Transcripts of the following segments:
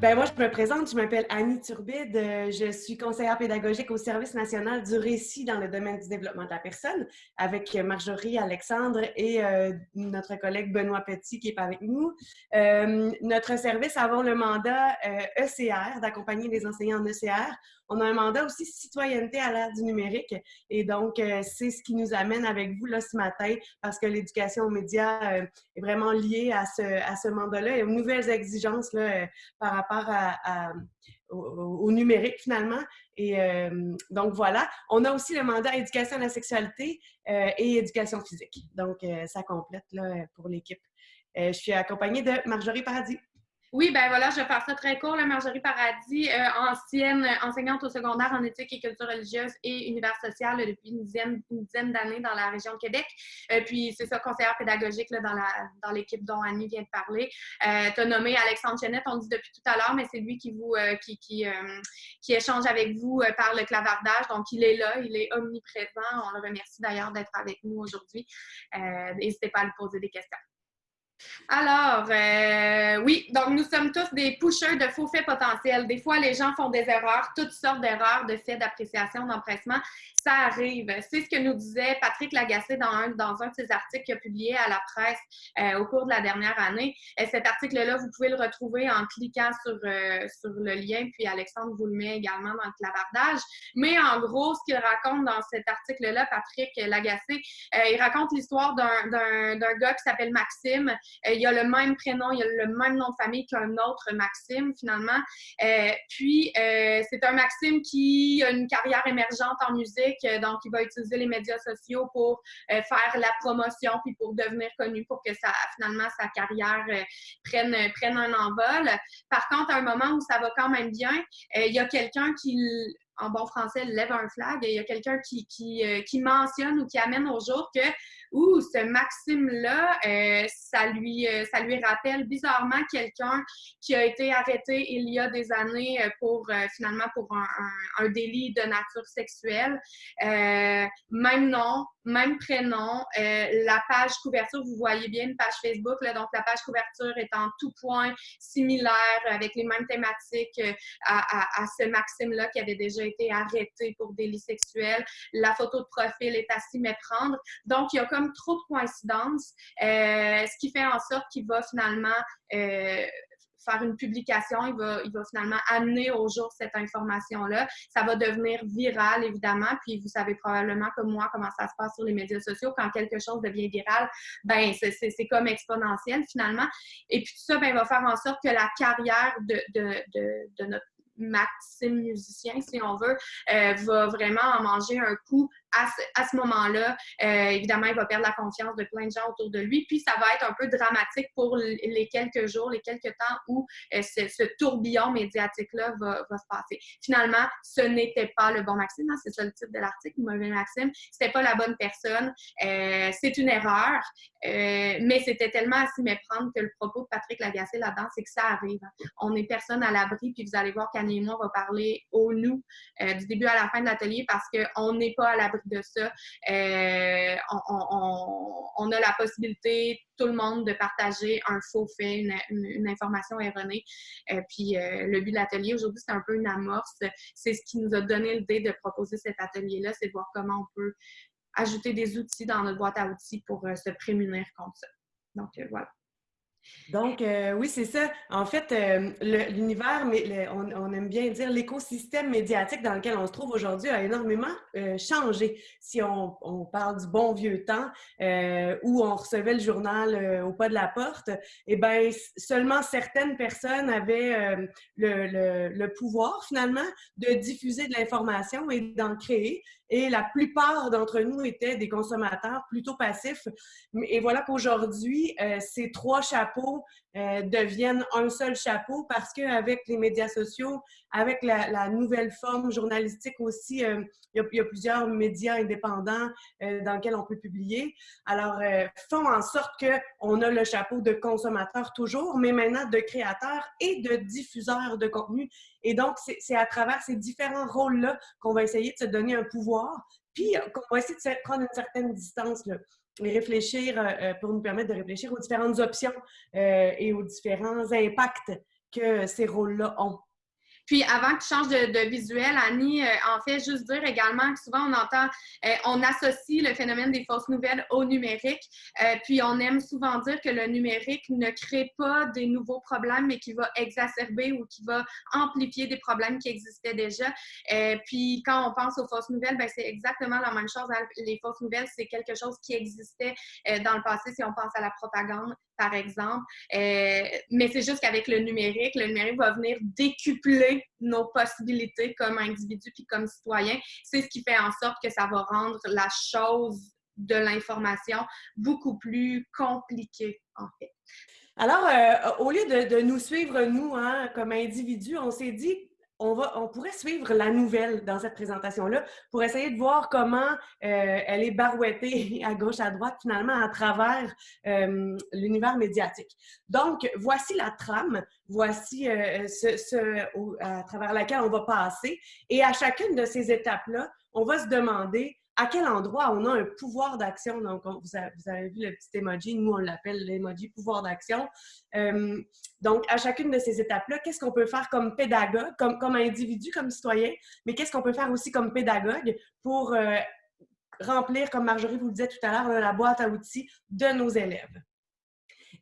Ben moi, je me présente, je m'appelle Annie Turbide, euh, je suis conseillère pédagogique au Service national du récit dans le domaine du développement de la personne avec Marjorie Alexandre et euh, notre collègue Benoît Petit qui est avec nous. Euh, notre service avons le mandat ECR, e d'accompagner les enseignants en ECR. On a un mandat aussi citoyenneté à l'ère du numérique et donc c'est ce qui nous amène avec vous là ce matin parce que l'éducation aux médias est vraiment liée à ce, à ce mandat-là et aux nouvelles exigences là, par rapport au, numérique finalement. Et euh, donc voilà, on a aussi le mandat éducation à la sexualité euh, et éducation physique. Donc euh, ça complète là, pour l'équipe. je suis accompagnée de Marjorie Paradis. Oui, ben voilà, je vais faire ça très court. La Marjorie Paradis, euh, ancienne enseignante au secondaire en éthique et culture religieuse et univers social depuis une dizaine, d'années dans la région de Québec. Euh, puis c'est ça, conseillère pédagogique là, dans, la, dans l'équipe dont Annie vient de parler. Euh, tu as nommé Alexandre Chenette, on dit depuis tout à l'heure, mais c'est lui qui vous euh, qui, qui, qui, échange avec vous par le clavardage. Donc il est là, il est omniprésent. On le remercie d'ailleurs d'être avec nous aujourd'hui. N'hésitez pas à lui poser des questions. Alors, euh, oui, donc nous sommes tous des pushers de faux faits potentiels. Des fois, les gens font des erreurs, toutes sortes d'erreurs de faits d'appréciation, d'empressement. Ça arrive. C'est ce que nous disait Patrick Lagacé dans un, dans un de ses articles qu'il a publié à la presse euh, au cours de la dernière année. Et cet article-là, vous pouvez le retrouver en cliquant sur, euh, sur le lien, puis Alexandre vous le met également dans le clavardage. Mais en gros, ce qu'il raconte dans cet article-là, Patrick Lagacé, il raconte l'histoire d'un gars qui s'appelle Maxime, euh, il y a le même prénom, il a le même nom de famille qu'un autre Maxime, finalement. Euh, puis, euh, c'est un Maxime qui a une carrière émergente en musique, donc il va utiliser les médias sociaux pour faire la promotion, puis pour devenir connu, pour que ça, finalement sa carrière prenne, prenne un envol. Par contre, à un moment où ça va quand même bien, il y a quelqu'un qui en bon français, lève un flag. Il y a quelqu'un qui, qui, mentionne ou qui amène au jour que Ouh, ce Maxime-là, euh, ça, lui, euh, ça lui rappelle bizarrement quelqu'un qui a été arrêté il y a des années euh, pour finalement pour un, délit de nature sexuelle. même nom, même prénom. la page couverture, vous voyez bien une page Facebook, là, donc la page couverture est en tout point similaire avec les mêmes thématiques à ce Maxime-là qui avait déjà été arrêté pour délit sexuel. La photo de profil est à s'y méprendre. Donc, il y a comme trop de coïncidences, euh, ce qui fait en sorte qu'il va finalement euh, faire une publication, il va, il va finalement amener au jour cette information-là. Ça va devenir viral, évidemment, puis vous savez probablement comme moi comment ça se passe sur les médias sociaux. Quand quelque chose devient viral, ben c'est comme exponentiel, finalement. Et puis tout ça, ben, va faire en sorte que la carrière de, de notre Maxime musicien, si on veut, euh, va vraiment en manger un coup à ce, moment-là, euh, évidemment, il va perdre la confiance de plein de gens autour de lui. Puis, ça va être un peu dramatique pour les quelques jours, les quelques temps où euh, ce, tourbillon médiatique-là va, se passer. Finalement, ce n'était pas le bon Maxime. Hein, c'est ça le titre de l'article, mauvais Maxime. C'était pas la bonne personne. Euh, c'est une erreur. mais c'était tellement à s'y méprendre que le propos de Patrick Lagacé là-dedans, c'est que ça arrive. On n'est personne à l'abri. Puis, vous allez voir qu'Annie et moi, on va parler au nous du début à la fin de l'atelier parce qu'on n'est pas à l'abri de ça. Euh, on, a la possibilité, tout le monde, de partager un faux fait, une, information erronée. Euh, puis euh, le but de l'atelier aujourd'hui, c'est un peu une amorce. C'est ce qui nous a donné l'idée de proposer cet atelier-là, c'est de voir comment on peut ajouter des outils dans notre boîte à outils pour se prémunir contre ça. Donc voilà. Donc, euh, oui, c'est ça. En fait, euh, l'univers, mais on, aime bien dire l'écosystème médiatique dans lequel on se trouve aujourd'hui a énormément euh, changé. Si on, parle du bon vieux temps où on recevait le journal au pas de la porte, eh bien, seulement certaines personnes avaient le, le, pouvoir, finalement, de diffuser de l'information et d'en créer. Et la plupart d'entre nous étaient des consommateurs plutôt passifs. Et voilà qu'aujourd'hui, ces trois chapeaux euh, deviennent un seul chapeau parce qu'avec les médias sociaux, avec la, nouvelle forme journalistique aussi, euh, il, y a, plusieurs médias indépendants euh, dans lesquels on peut publier. Alors, font en sorte qu'on a le chapeau de consommateur toujours, mais maintenant de créateur et de diffuseur de contenu. Et donc, c'est à travers ces différents rôles-là qu'on va essayer de se donner un pouvoir, puis qu'on va essayer de prendre une certaine distance. Là réfléchir, euh, euh, pour nous permettre de réfléchir aux différentes options euh, et aux différents impacts que ces rôles-là ont. Puis avant que tu changes de, visuel, Annie, euh, en fait, juste dire également que souvent on entend, euh, on associe le phénomène des fausses nouvelles au numérique. Euh, puis on aime souvent dire que le numérique ne crée pas des nouveaux problèmes, mais qui va exacerber ou qui va amplifier des problèmes qui existaient déjà. puis quand on pense aux fausses nouvelles, ben, c'est exactement la même chose. Les fausses nouvelles, c'est quelque chose qui existait dans le passé si on pense à la propagande par exemple. Euh, mais c'est juste qu'avec le numérique, le numérique va venir décupler nos possibilités comme individus puis comme citoyens. C'est ce qui fait en sorte que ça va rendre la chose de l'information beaucoup plus compliquée, en fait. Alors, euh, au lieu de, nous suivre, nous, hein, comme individus, on s'est dit, on, va, on pourrait suivre la nouvelle dans cette présentation-là pour essayer de voir comment euh, elle est barouettée à gauche, à droite, finalement, à travers euh, l'univers médiatique. Donc, voici la trame, voici euh, ce, à travers laquelle on va passer. Et à chacune de ces étapes-là, on va se demander à quel endroit on a un pouvoir d'action? Donc, vous, avez, vu le petit emoji, nous on l'appelle l'emoji pouvoir d'action. Euh, donc, à chacune de ces étapes-là, qu'est-ce qu'on peut faire comme pédagogue, comme, individu, comme citoyen, mais qu'est-ce qu'on peut faire aussi comme pédagogue pour euh, remplir, comme Marjorie vous le disait tout à l'heure, la boîte à outils de nos élèves?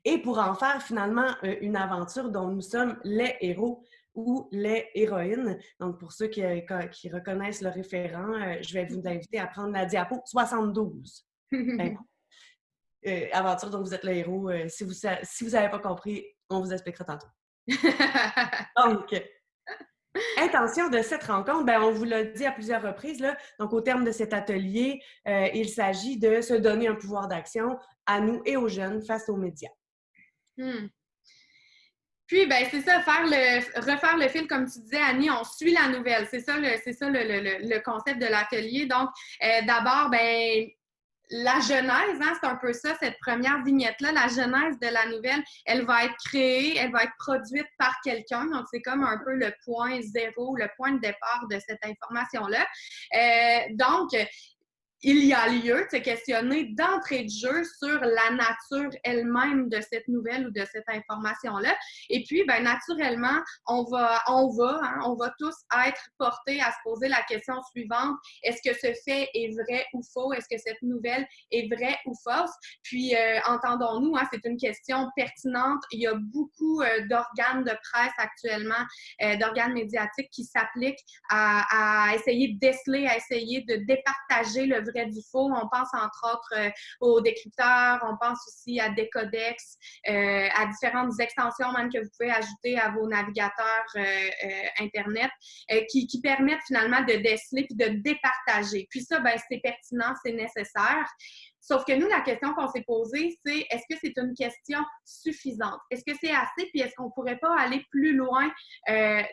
Et pour en faire finalement euh, une aventure dont nous sommes les héros ou les héroïnes. Donc, pour ceux qui, euh, qui reconnaissent le référent, euh, je vais vous inviter à prendre la diapo 72. Ben, euh, aventure dont vous êtes le héros. si vous si vous n'avez pas compris, on vous expliquera tantôt. Donc, intention de cette rencontre, ben, on vous l'a dit à plusieurs reprises. Là, donc, au terme de cet atelier, il s'agit de se donner un pouvoir d'action à nous et aux jeunes face aux médias. Hmm. Puis, ben, c'est ça, faire le, refaire le fil, comme tu disais, Annie, on suit la nouvelle. C'est ça, le, c'est ça le, le, concept de l'atelier. Donc, euh, d'abord, ben, la genèse, hein, c'est un peu ça, cette première vignette-là, la genèse de la nouvelle, elle va être créée, elle va être produite par quelqu'un. Donc, c'est comme un peu le point zéro, le point de départ de cette information-là. Euh, donc, il y a lieu de se questionner d'entrée de jeu sur la nature elle-même de cette nouvelle ou de cette information-là. Et puis, ben, naturellement, on va, on va, hein, on va tous être portés à se poser la question suivante est-ce que ce fait est vrai ou faux? Est-ce que cette nouvelle est vraie ou fausse? Puis, euh, entendons-nous, hein, c'est une question pertinente. Il y a beaucoup euh, d'organes de presse actuellement, euh, d'organes médiatiques qui s'appliquent à, à essayer de déceler, à essayer de départager le vrai du faux. On pense entre autres euh, aux décrypteurs, on pense aussi à des codex, euh, à différentes extensions même que vous pouvez ajouter à vos navigateurs euh, Internet qui, permettent finalement de déceler puis de départager. Puis ça, ben, c'est pertinent, c'est nécessaire. Sauf que nous, la question qu'on s'est posée, c'est est-ce que c'est une question suffisante? Est-ce que c'est assez? Puis est-ce qu'on ne pourrait pas aller plus loin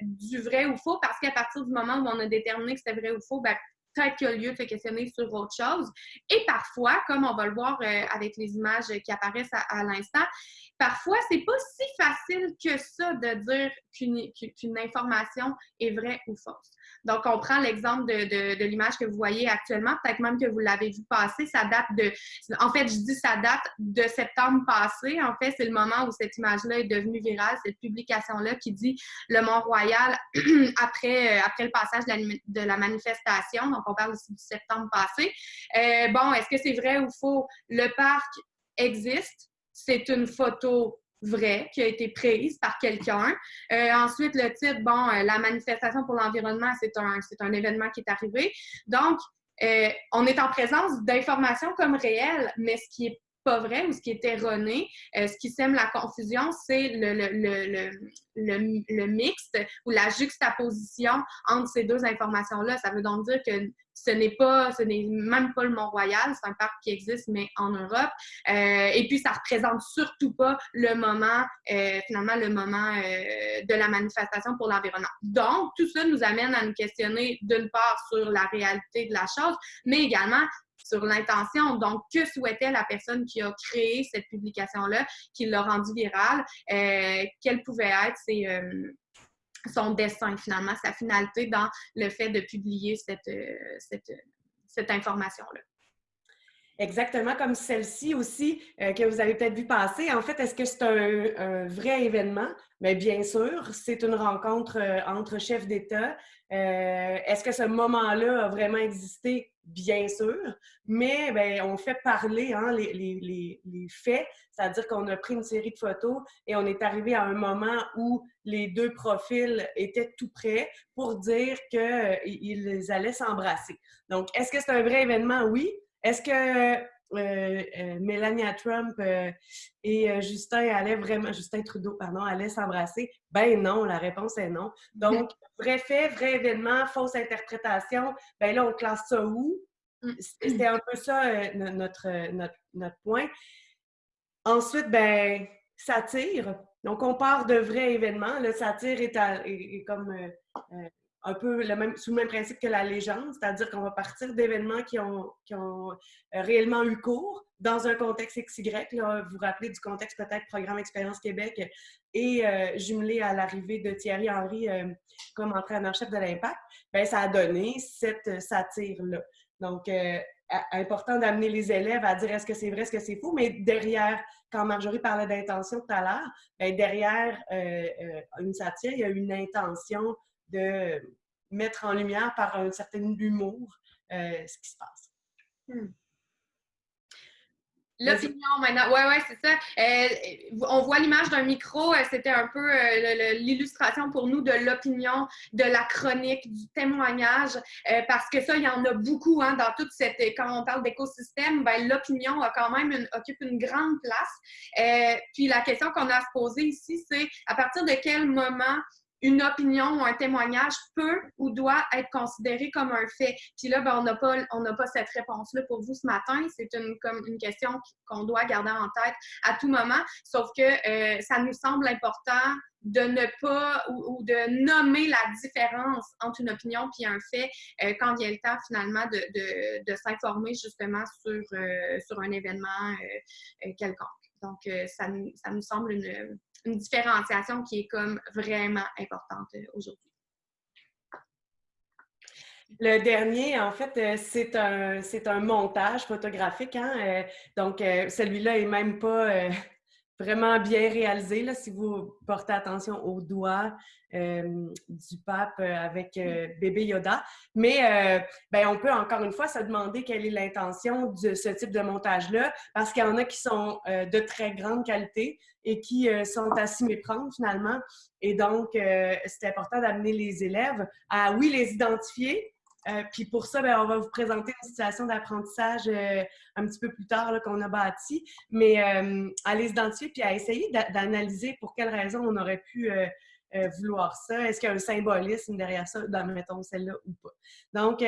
du vrai ou faux? Parce qu'à partir du moment où on a déterminé que c'était vrai ou faux, ben, peut-être qu'il y a lieu de se questionner sur autre chose. Et parfois, comme on va le voir euh, avec les images qui apparaissent à, l'instant, parfois, c'est pas si facile que ça de dire qu'une information est vraie ou fausse. Donc, on prend l'exemple de, l'image que vous voyez actuellement, peut-être même que vous l'avez vu passer. Ça date de. En fait, je dis ça date de septembre passé. En fait, c'est le moment où cette image-là est devenue virale, cette publication-là qui dit le Mont-Royal après, euh, après le passage de la, manifestation. Donc, on parle ici du septembre passé. Euh, bon, est-ce que c'est vrai ou faux? Le parc existe. C'est une photo vrai qui a été prise par quelqu'un. Euh, ensuite, le titre, bon, euh, la manifestation pour l'environnement, c'est un, un événement qui est arrivé. Donc, euh, on est en présence d'informations comme réelles, mais ce qui est pas vrai ou ce qui est erroné, ce qui sème la confusion, c'est le, le, le, le, mixte ou la juxtaposition entre ces deux informations-là. Ça veut donc dire que ce n'est pas, ce n'est même pas le Mont-Royal, c'est un parc qui existe, mais en Europe. Euh, et puis, ça représente surtout pas le moment, euh, finalement, le moment euh, de la manifestation pour l'environnement. Donc, tout ça nous amène à nous questionner d'une part sur la réalité de la chose, mais également sur l'intention. Donc, que souhaitait la personne qui a créé cette publication-là, qui l'a rendue virale? quelle pouvait être ses, son dessin, finalement, sa finalité dans le fait de publier cette, euh, information-là? Exactement comme celle-ci aussi euh, que vous avez peut-être vu passer. En fait, est-ce que c'est un, vrai événement? Mais bien sûr, c'est une rencontre euh, entre chefs d'État. Euh, est-ce que ce moment-là a vraiment existé? Bien sûr, mais ben, on fait parler hein, les, les, les, faits, c'est-à-dire qu'on a pris une série de photos et on est arrivé à un moment où les deux profils étaient tout prêts pour dire qu'ils allaient s'embrasser. Donc, est-ce que c'est un vrai événement? Oui. Est-ce que euh, euh, Melania Trump euh, et Justin allaient vraiment, Justin Trudeau, pardon, allaient s'embrasser? Ben non, la réponse est non. Donc, vrai fait, vrai événement, fausse interprétation, ben là, on classe ça où? Mm. C'était un peu ça notre, notre, notre, point. Ensuite, ben, satire. Donc, on part de vrais événements. Le satire est, est comme un peu le même, sous le même principe que la légende, c'est-à-dire qu'on va partir d'événements qui ont, qui ont euh, réellement eu cours dans un contexte XY. Là, vous vous rappelez du contexte peut-être Programme Expérience Québec et euh, jumelé à l'arrivée de Thierry Henry euh, comme entraîneur-chef de l'Impact, bien, ça a donné cette satire-là. Donc, important d'amener les élèves à dire est-ce que c'est vrai, est-ce que c'est faux, mais derrière, quand Marjorie parlait d'intention tout à l'heure, ben, derrière une satire, il y a une intention de mettre en lumière par un certain humour euh, ce qui se passe. Hmm. L'opinion maintenant, ouais, ouais, c'est ça. Euh, on voit l'image d'un micro, euh, c'était un peu l'illustration pour nous de l'opinion, de la chronique, du témoignage, parce que ça, il y en a beaucoup hein, dans toute cette. Quand on parle d'écosystème, ben, l'opinion a quand même occupe une grande place. puis la question qu'on a à se poser ici, c'est à partir de quel moment une opinion ou un témoignage peut ou doit être considéré comme un fait. Puis là, ben, on n'a pas, pas cette réponse-là pour vous ce matin. C'est une, comme une question qu'on doit garder en tête à tout moment. Sauf que euh, ça nous semble important de ne pas ou, de nommer la différence entre une opinion et un fait euh, quand vient le temps finalement de, s'informer justement sur, euh, sur un événement quelconque. Donc, ça, ça nous semble une, une différenciation qui est comme vraiment importante euh, aujourd'hui. Le dernier, en fait, euh, c'est un, un montage photographique. Hein? Euh, donc, celui-là est même pas vraiment bien réalisé. Là, si vous portez attention aux doigts du pape avec bébé Yoda. Mais ben, on peut encore une fois se demander quelle est l'intention de ce type de montage-là, parce qu'il y en a qui sont de très grande qualité et qui sont à s'y méprendre finalement. Et donc, c'est important d'amener les élèves à, oui, les identifier, euh, puis pour ça, ben, on va vous présenter une situation d'apprentissage euh, un petit peu plus tard qu'on a bâti, mais euh, à les puis à essayer d'analyser pour quelles raisons on aurait pu vouloir ça. Est-ce qu'il y a un symbolisme derrière ça, dans, mettons, celle-là ou pas? Donc,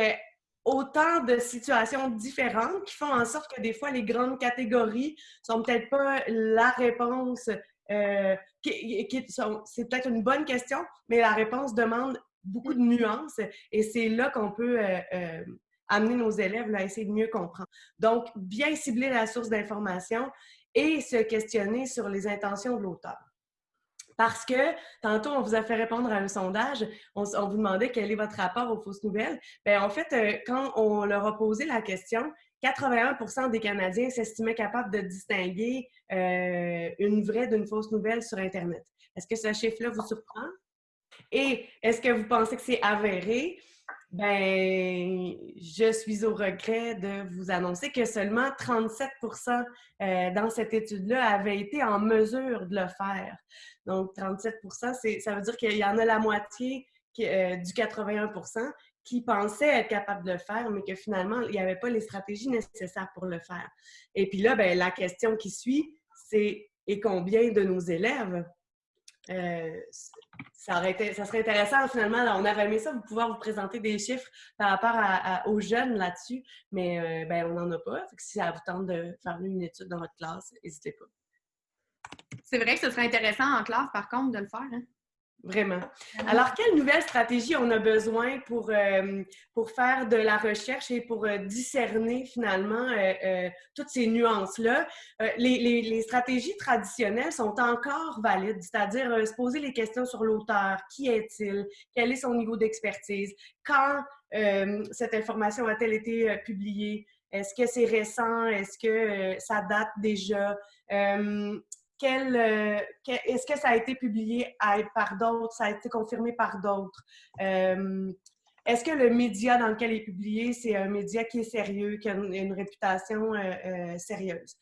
autant de situations différentes qui font en sorte que des fois, les grandes catégories sont peut-être pas la réponse. c'est peut-être une bonne question, mais la réponse demande beaucoup de nuances et c'est là qu'on peut euh, euh, amener nos élèves à essayer de mieux comprendre. Donc, bien cibler la source d'information et se questionner sur les intentions de l'auteur. Parce que tantôt, on vous a fait répondre à un sondage, on, vous demandait quel est votre rapport aux fausses nouvelles. Bien, en fait, euh, quand on leur a posé la question, 81% des Canadiens s'estimaient capables de distinguer une vraie d'une fausse nouvelle sur Internet. Est-ce que ce chiffre-là vous surprend? Et est-ce que vous pensez que c'est avéré? Ben, je suis au regret de vous annoncer que seulement 37% euh, dans cette étude-là avaient été en mesure de le faire. Donc, 37 ça veut dire qu'il y en a la moitié euh, du 81% qui pensaient être capables de le faire, mais que finalement, il n'y avait pas les stratégies nécessaires pour le faire. Et puis là, ben, la question qui suit, c'est et combien de nos élèves euh, ça, serait intéressant finalement. on avait aimé ça, vous pouvoir vous présenter des chiffres par rapport aux jeunes là-dessus, mais euh, ben, on n'en a pas. si ça vous tente de faire une étude dans votre classe, n'hésitez pas. C'est vrai que ce serait intéressant en classe, par contre, de le faire. Hein? Vraiment. Alors, quelle nouvelle stratégie on a besoin pour, euh, pour faire de la recherche et pour euh, discerner finalement euh, toutes ces nuances-là? Les, les, les, stratégies traditionnelles sont encore valides, c'est-à-dire se poser les questions sur l'auteur. Qui est-il? Quel est son niveau d'expertise? Quand cette information a-t-elle été publiée? Est-ce que c'est récent? Est-ce que ça date déjà? Quel, est-ce que ça a été publié par d'autres? Ça a été confirmé par d'autres? est-ce que le média dans lequel il est publié, c'est un média qui est sérieux, qui a une, réputation sérieuse?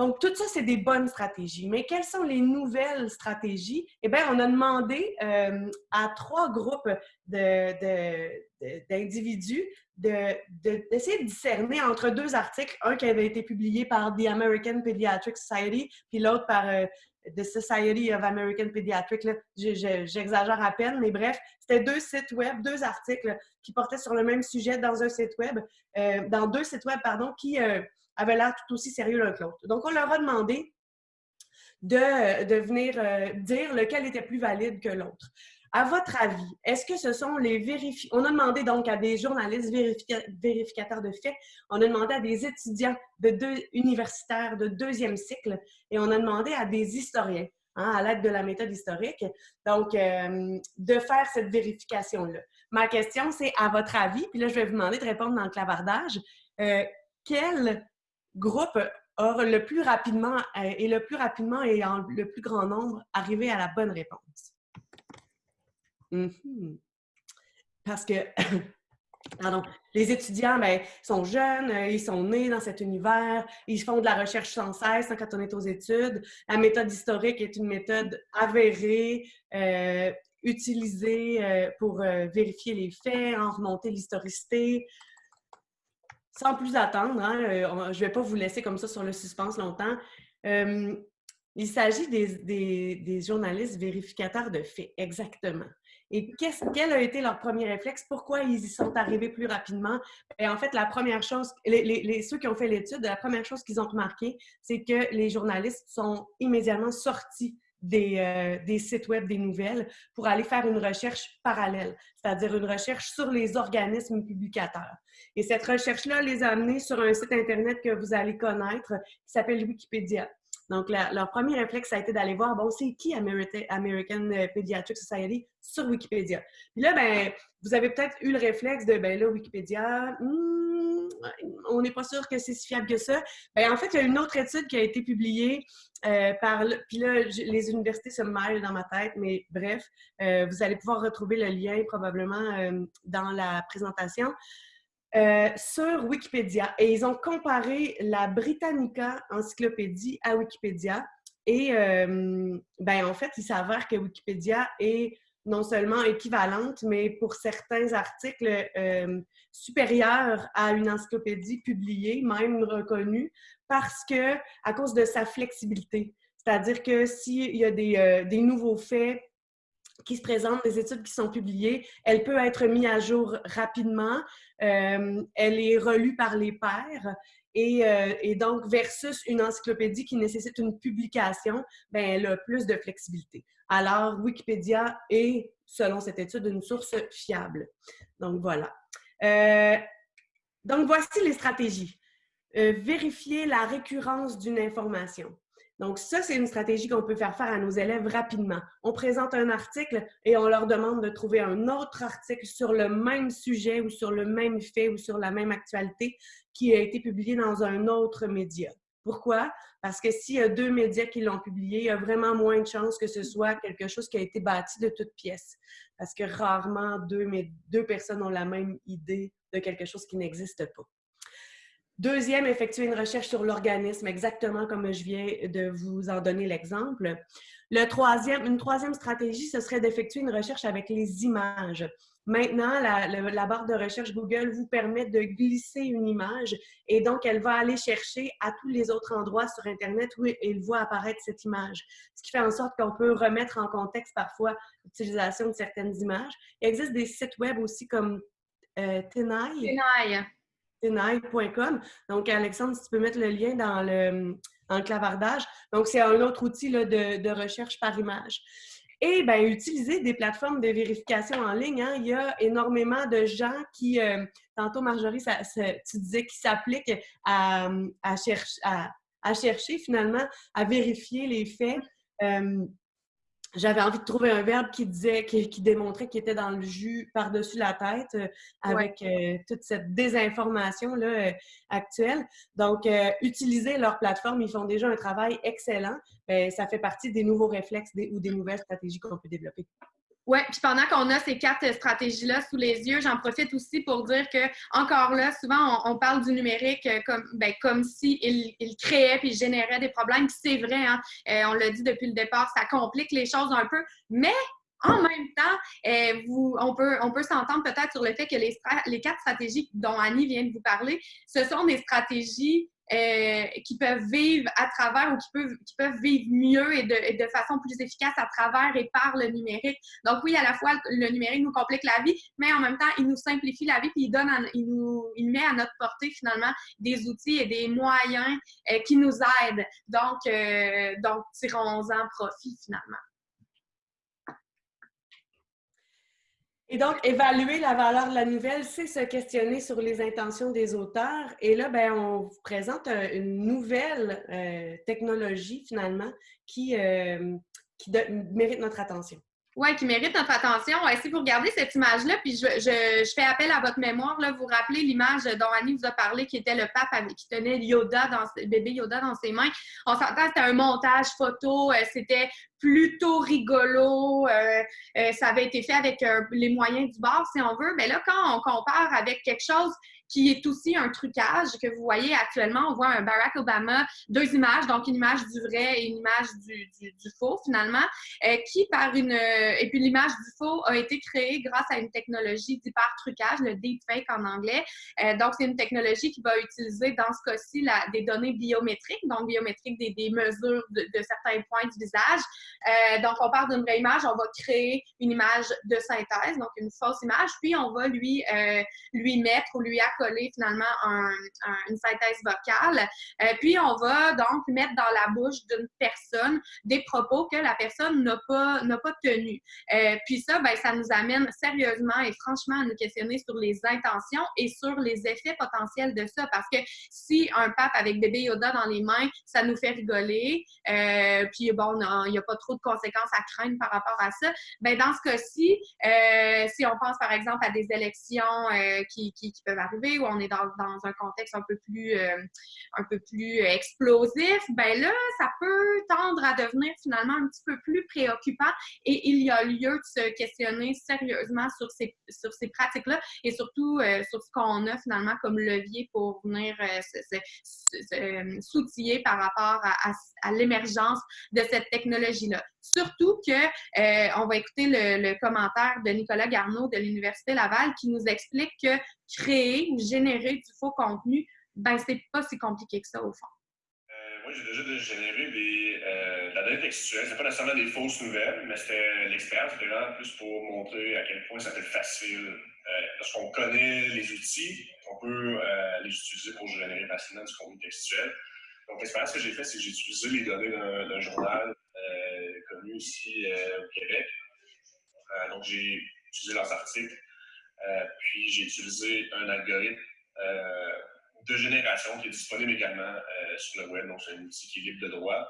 Donc, tout ça, c'est des bonnes stratégies. Mais quelles sont les nouvelles stratégies? Eh bien, on a demandé euh, à trois groupes d'individus d'essayer de, discerner entre deux articles, un qui avait été publié par The American Pediatric Society, puis l'autre par euh, The Society of American Pediatrics. J'exagère à peine, mais bref, c'était deux sites web, deux articles qui portaient sur le même sujet dans un site web, euh, dans deux sites web, pardon, qui avaient l'air tout aussi sérieux l'un que l'autre. Donc, on leur a demandé de, de venir euh, dire lequel était plus valide que l'autre. À votre avis, est-ce que ce sont les vérificateurs? On a demandé donc à des journalistes vérificateurs de faits, on a demandé à des étudiants de deux, universitaires de deuxième cycle et on a demandé à des historiens, hein, à l'aide de la méthode historique, donc euh, de faire cette vérification-là. Ma question, c'est à votre avis, puis là, je vais vous demander de répondre dans le clavardage, euh, quel groupe a le plus rapidement euh, et le plus rapidement et en le plus grand nombre arrivé à la bonne réponse. Mhm. Parce que, pardon, les étudiants ben, sont jeunes, euh, ils sont nés dans cet univers, ils font de la recherche sans cesse quand on est aux études. La méthode historique est une méthode avérée, euh, utilisée pour vérifier les faits, en remonter l'historicité, sans plus attendre, hein, euh, je ne vais pas vous laisser comme ça sur le suspense longtemps. Euh, il s'agit des, journalistes vérificateurs de faits, exactement. Et quel a été leur premier réflexe? Pourquoi ils y sont arrivés plus rapidement? Et en fait, la première chose, les, ceux qui ont fait l'étude, la première chose qu'ils ont remarqué, c'est que les journalistes sont immédiatement sortis des, euh, des, sites web des nouvelles pour aller faire une recherche parallèle, c'est-à-dire une recherche sur les organismes publicateurs. Et cette recherche-là les a amenés sur un site Internet que vous allez connaître qui s'appelle Wikipédia. Donc, leur premier réflexe, a été d'aller voir, bon, c'est qui American Pediatric Society sur Wikipédia? Puis là, ben, vous avez peut-être eu le réflexe de, ben là, Wikipédia, hmm, on n'est pas sûr que c'est si fiable que ça. Ben, en fait, il y a une autre étude qui a été publiée euh, par, puis là, les universités se mêlent dans ma tête, mais bref, euh, vous allez pouvoir retrouver le lien probablement euh, dans la présentation. Euh, sur Wikipédia et ils ont comparé la Britannica Encyclopédie à Wikipédia. Et euh, ben, en fait, il s'avère que Wikipédia est non seulement équivalente, mais pour certains articles euh, supérieure à une encyclopédie publiée, même reconnue, parce que à cause de sa flexibilité. C'est-à-dire que s'il y a des, des nouveaux faits qui se présentent, des études qui sont publiées, elle peut être mise à jour rapidement. Euh, elle est relue par les pairs. Euh, et, donc, versus une encyclopédie qui nécessite une publication, ben, elle a plus de flexibilité. Alors, Wikipédia est, selon cette étude, une source fiable. Donc, voilà. Euh, donc, voici les stratégies. vérifier la récurrence d'une information. Donc, ça, c'est une stratégie qu'on peut faire faire à nos élèves rapidement. On présente un article et on leur demande de trouver un autre article sur le même sujet ou sur le même fait ou sur la même actualité qui a été publié dans un autre média. Pourquoi? Parce que s'il y a deux médias qui l'ont publié, il y a vraiment moins de chances que ce soit quelque chose qui a été bâti de toutes pièces. Parce que rarement deux, deux personnes ont la même idée de quelque chose qui n'existe pas. Deuxième, effectuer une recherche sur l'organisme, exactement comme je viens de vous en donner l'exemple. Le troisième, une troisième stratégie, ce serait d'effectuer une recherche avec les images. Maintenant, la, barre de recherche Google vous permet de glisser une image et donc elle va aller chercher à tous les autres endroits sur Internet où il voit apparaître cette image. Ce qui fait en sorte qu'on peut remettre en contexte parfois l'utilisation de certaines images. Il existe des sites web aussi comme euh, Tenai. Donc, Alexandre, si tu peux mettre le lien dans le, clavardage. Donc, c'est un autre outil de, recherche par image. Et bien, utiliser des plateformes de vérification en ligne. Hein. Il y a énormément de gens qui, euh, tantôt Marjorie, ça, tu disais qu'ils s'appliquent à, à, chercher finalement à vérifier les faits. Euh, j'avais envie de trouver un verbe qui disait, qui, démontrait qu'il était dans le jus par-dessus la tête euh, avec euh, toute cette désinformation là, euh, actuelle. Donc, utiliser leur plateforme, ils font déjà un travail excellent. Ben, ça fait partie des nouveaux réflexes ou des nouvelles stratégies qu'on peut développer. Oui, puis pendant qu'on a ces quatre stratégies-là sous les yeux, j'en profite aussi pour dire que, encore là, souvent, on, parle du numérique euh, comme, ben, comme si il, créait puis générait des problèmes. c'est vrai, hein, euh, on l'a dit depuis le départ, ça complique les choses un peu, mais en même temps, euh, vous, on peut, on peut s'entendre peut-être sur le fait que les, les quatre stratégies dont Annie vient de vous parler, ce sont des stratégies euh, qui peuvent vivre à travers ou qui peuvent, qui peuvent vivre mieux et de, de, façon plus efficace à travers et par le numérique. Donc oui, à la fois, le numérique nous complique la vie, mais en même temps, il nous simplifie la vie puis il, donne il, nous, il met à notre portée finalement des outils et des moyens euh, qui nous aident. Donc, euh, donc tirons-en profit finalement. Et donc, évaluer la valeur de la nouvelle, c'est se questionner sur les intentions des auteurs. Et là, ben, on vous présente euh, une nouvelle euh, technologie, finalement, qui, euh, qui mérite notre attention. Oui, qui mérite notre attention. si vous regardez cette image-là, puis je, je, fais appel à votre mémoire, là, vous rappelez l'image dont Annie vous a parlé, qui était le pape qui tenait Yoda dans, bébé Yoda dans ses mains. On s'entend, c'était un montage photo, c'était plutôt rigolo. Euh, euh, ça avait été fait avec euh, les moyens du bord, si on veut. Mais là, quand on compare avec quelque chose qui est aussi un trucage que vous voyez actuellement. On voit un Barack Obama, deux images, donc une image du vrai et une image du, faux finalement, qui par une... et puis l'image du faux a été créée grâce à une technologie d'hyper-trucage, le deepfake en anglais. donc c'est une technologie qui va utiliser dans ce cas-ci des données biométriques, donc biométriques des, des mesures de, de, certains points du visage, euh, donc, on part d'une vraie image, on va créer une image de synthèse, donc une fausse image, puis on va lui, euh, lui mettre ou lui accoler finalement une synthèse vocale. Euh, puis, on va donc mettre dans la bouche d'une personne des propos que la personne n'a pas, pas tenus. puis ça, ben, ça nous amène sérieusement et franchement à nous questionner sur les intentions et sur les effets potentiels de ça. Parce que si un pape avec bébé Yoda dans les mains, ça nous fait rigoler, puis bon, il n'y a pas trop de conséquences à craindre par rapport à ça. Ben, dans ce cas-ci, euh, si on pense par exemple à des élections euh, qui, qui, peuvent arriver où on est dans, dans un contexte un peu plus, euh, un peu plus explosif, ben là, ça peut tendre à devenir finalement un petit peu plus préoccupant et il y a lieu de se questionner sérieusement sur ces, sur ces pratiques-là et surtout sur ce qu'on a finalement comme levier pour venir s'outiller par rapport à, à l'émergence de cette Surtout que euh, on va écouter le, commentaire de Nicolas Garneau de l'Université Laval qui nous explique que créer ou générer du faux contenu, ben c'est pas si compliqué que ça au fond. Euh, moi, j'ai déjà généré des, euh, de la donnée textuelle. C'est pas nécessairement des fausses nouvelles, mais c'était l'expérience, vraiment plus pour montrer à quel point ça peut être facile. Lorsqu'on connaît les outils, on peut les utiliser pour générer facilement du contenu textuel. Donc, l'expérience que j'ai faite, c'est que j'ai utilisé les données d'un journal euh, ici euh, au Québec. Euh, donc, j'ai utilisé leurs articles, puis j'ai utilisé un algorithme de génération qui est disponible également sur le web. Donc, c'est un outil qui est libre de droit.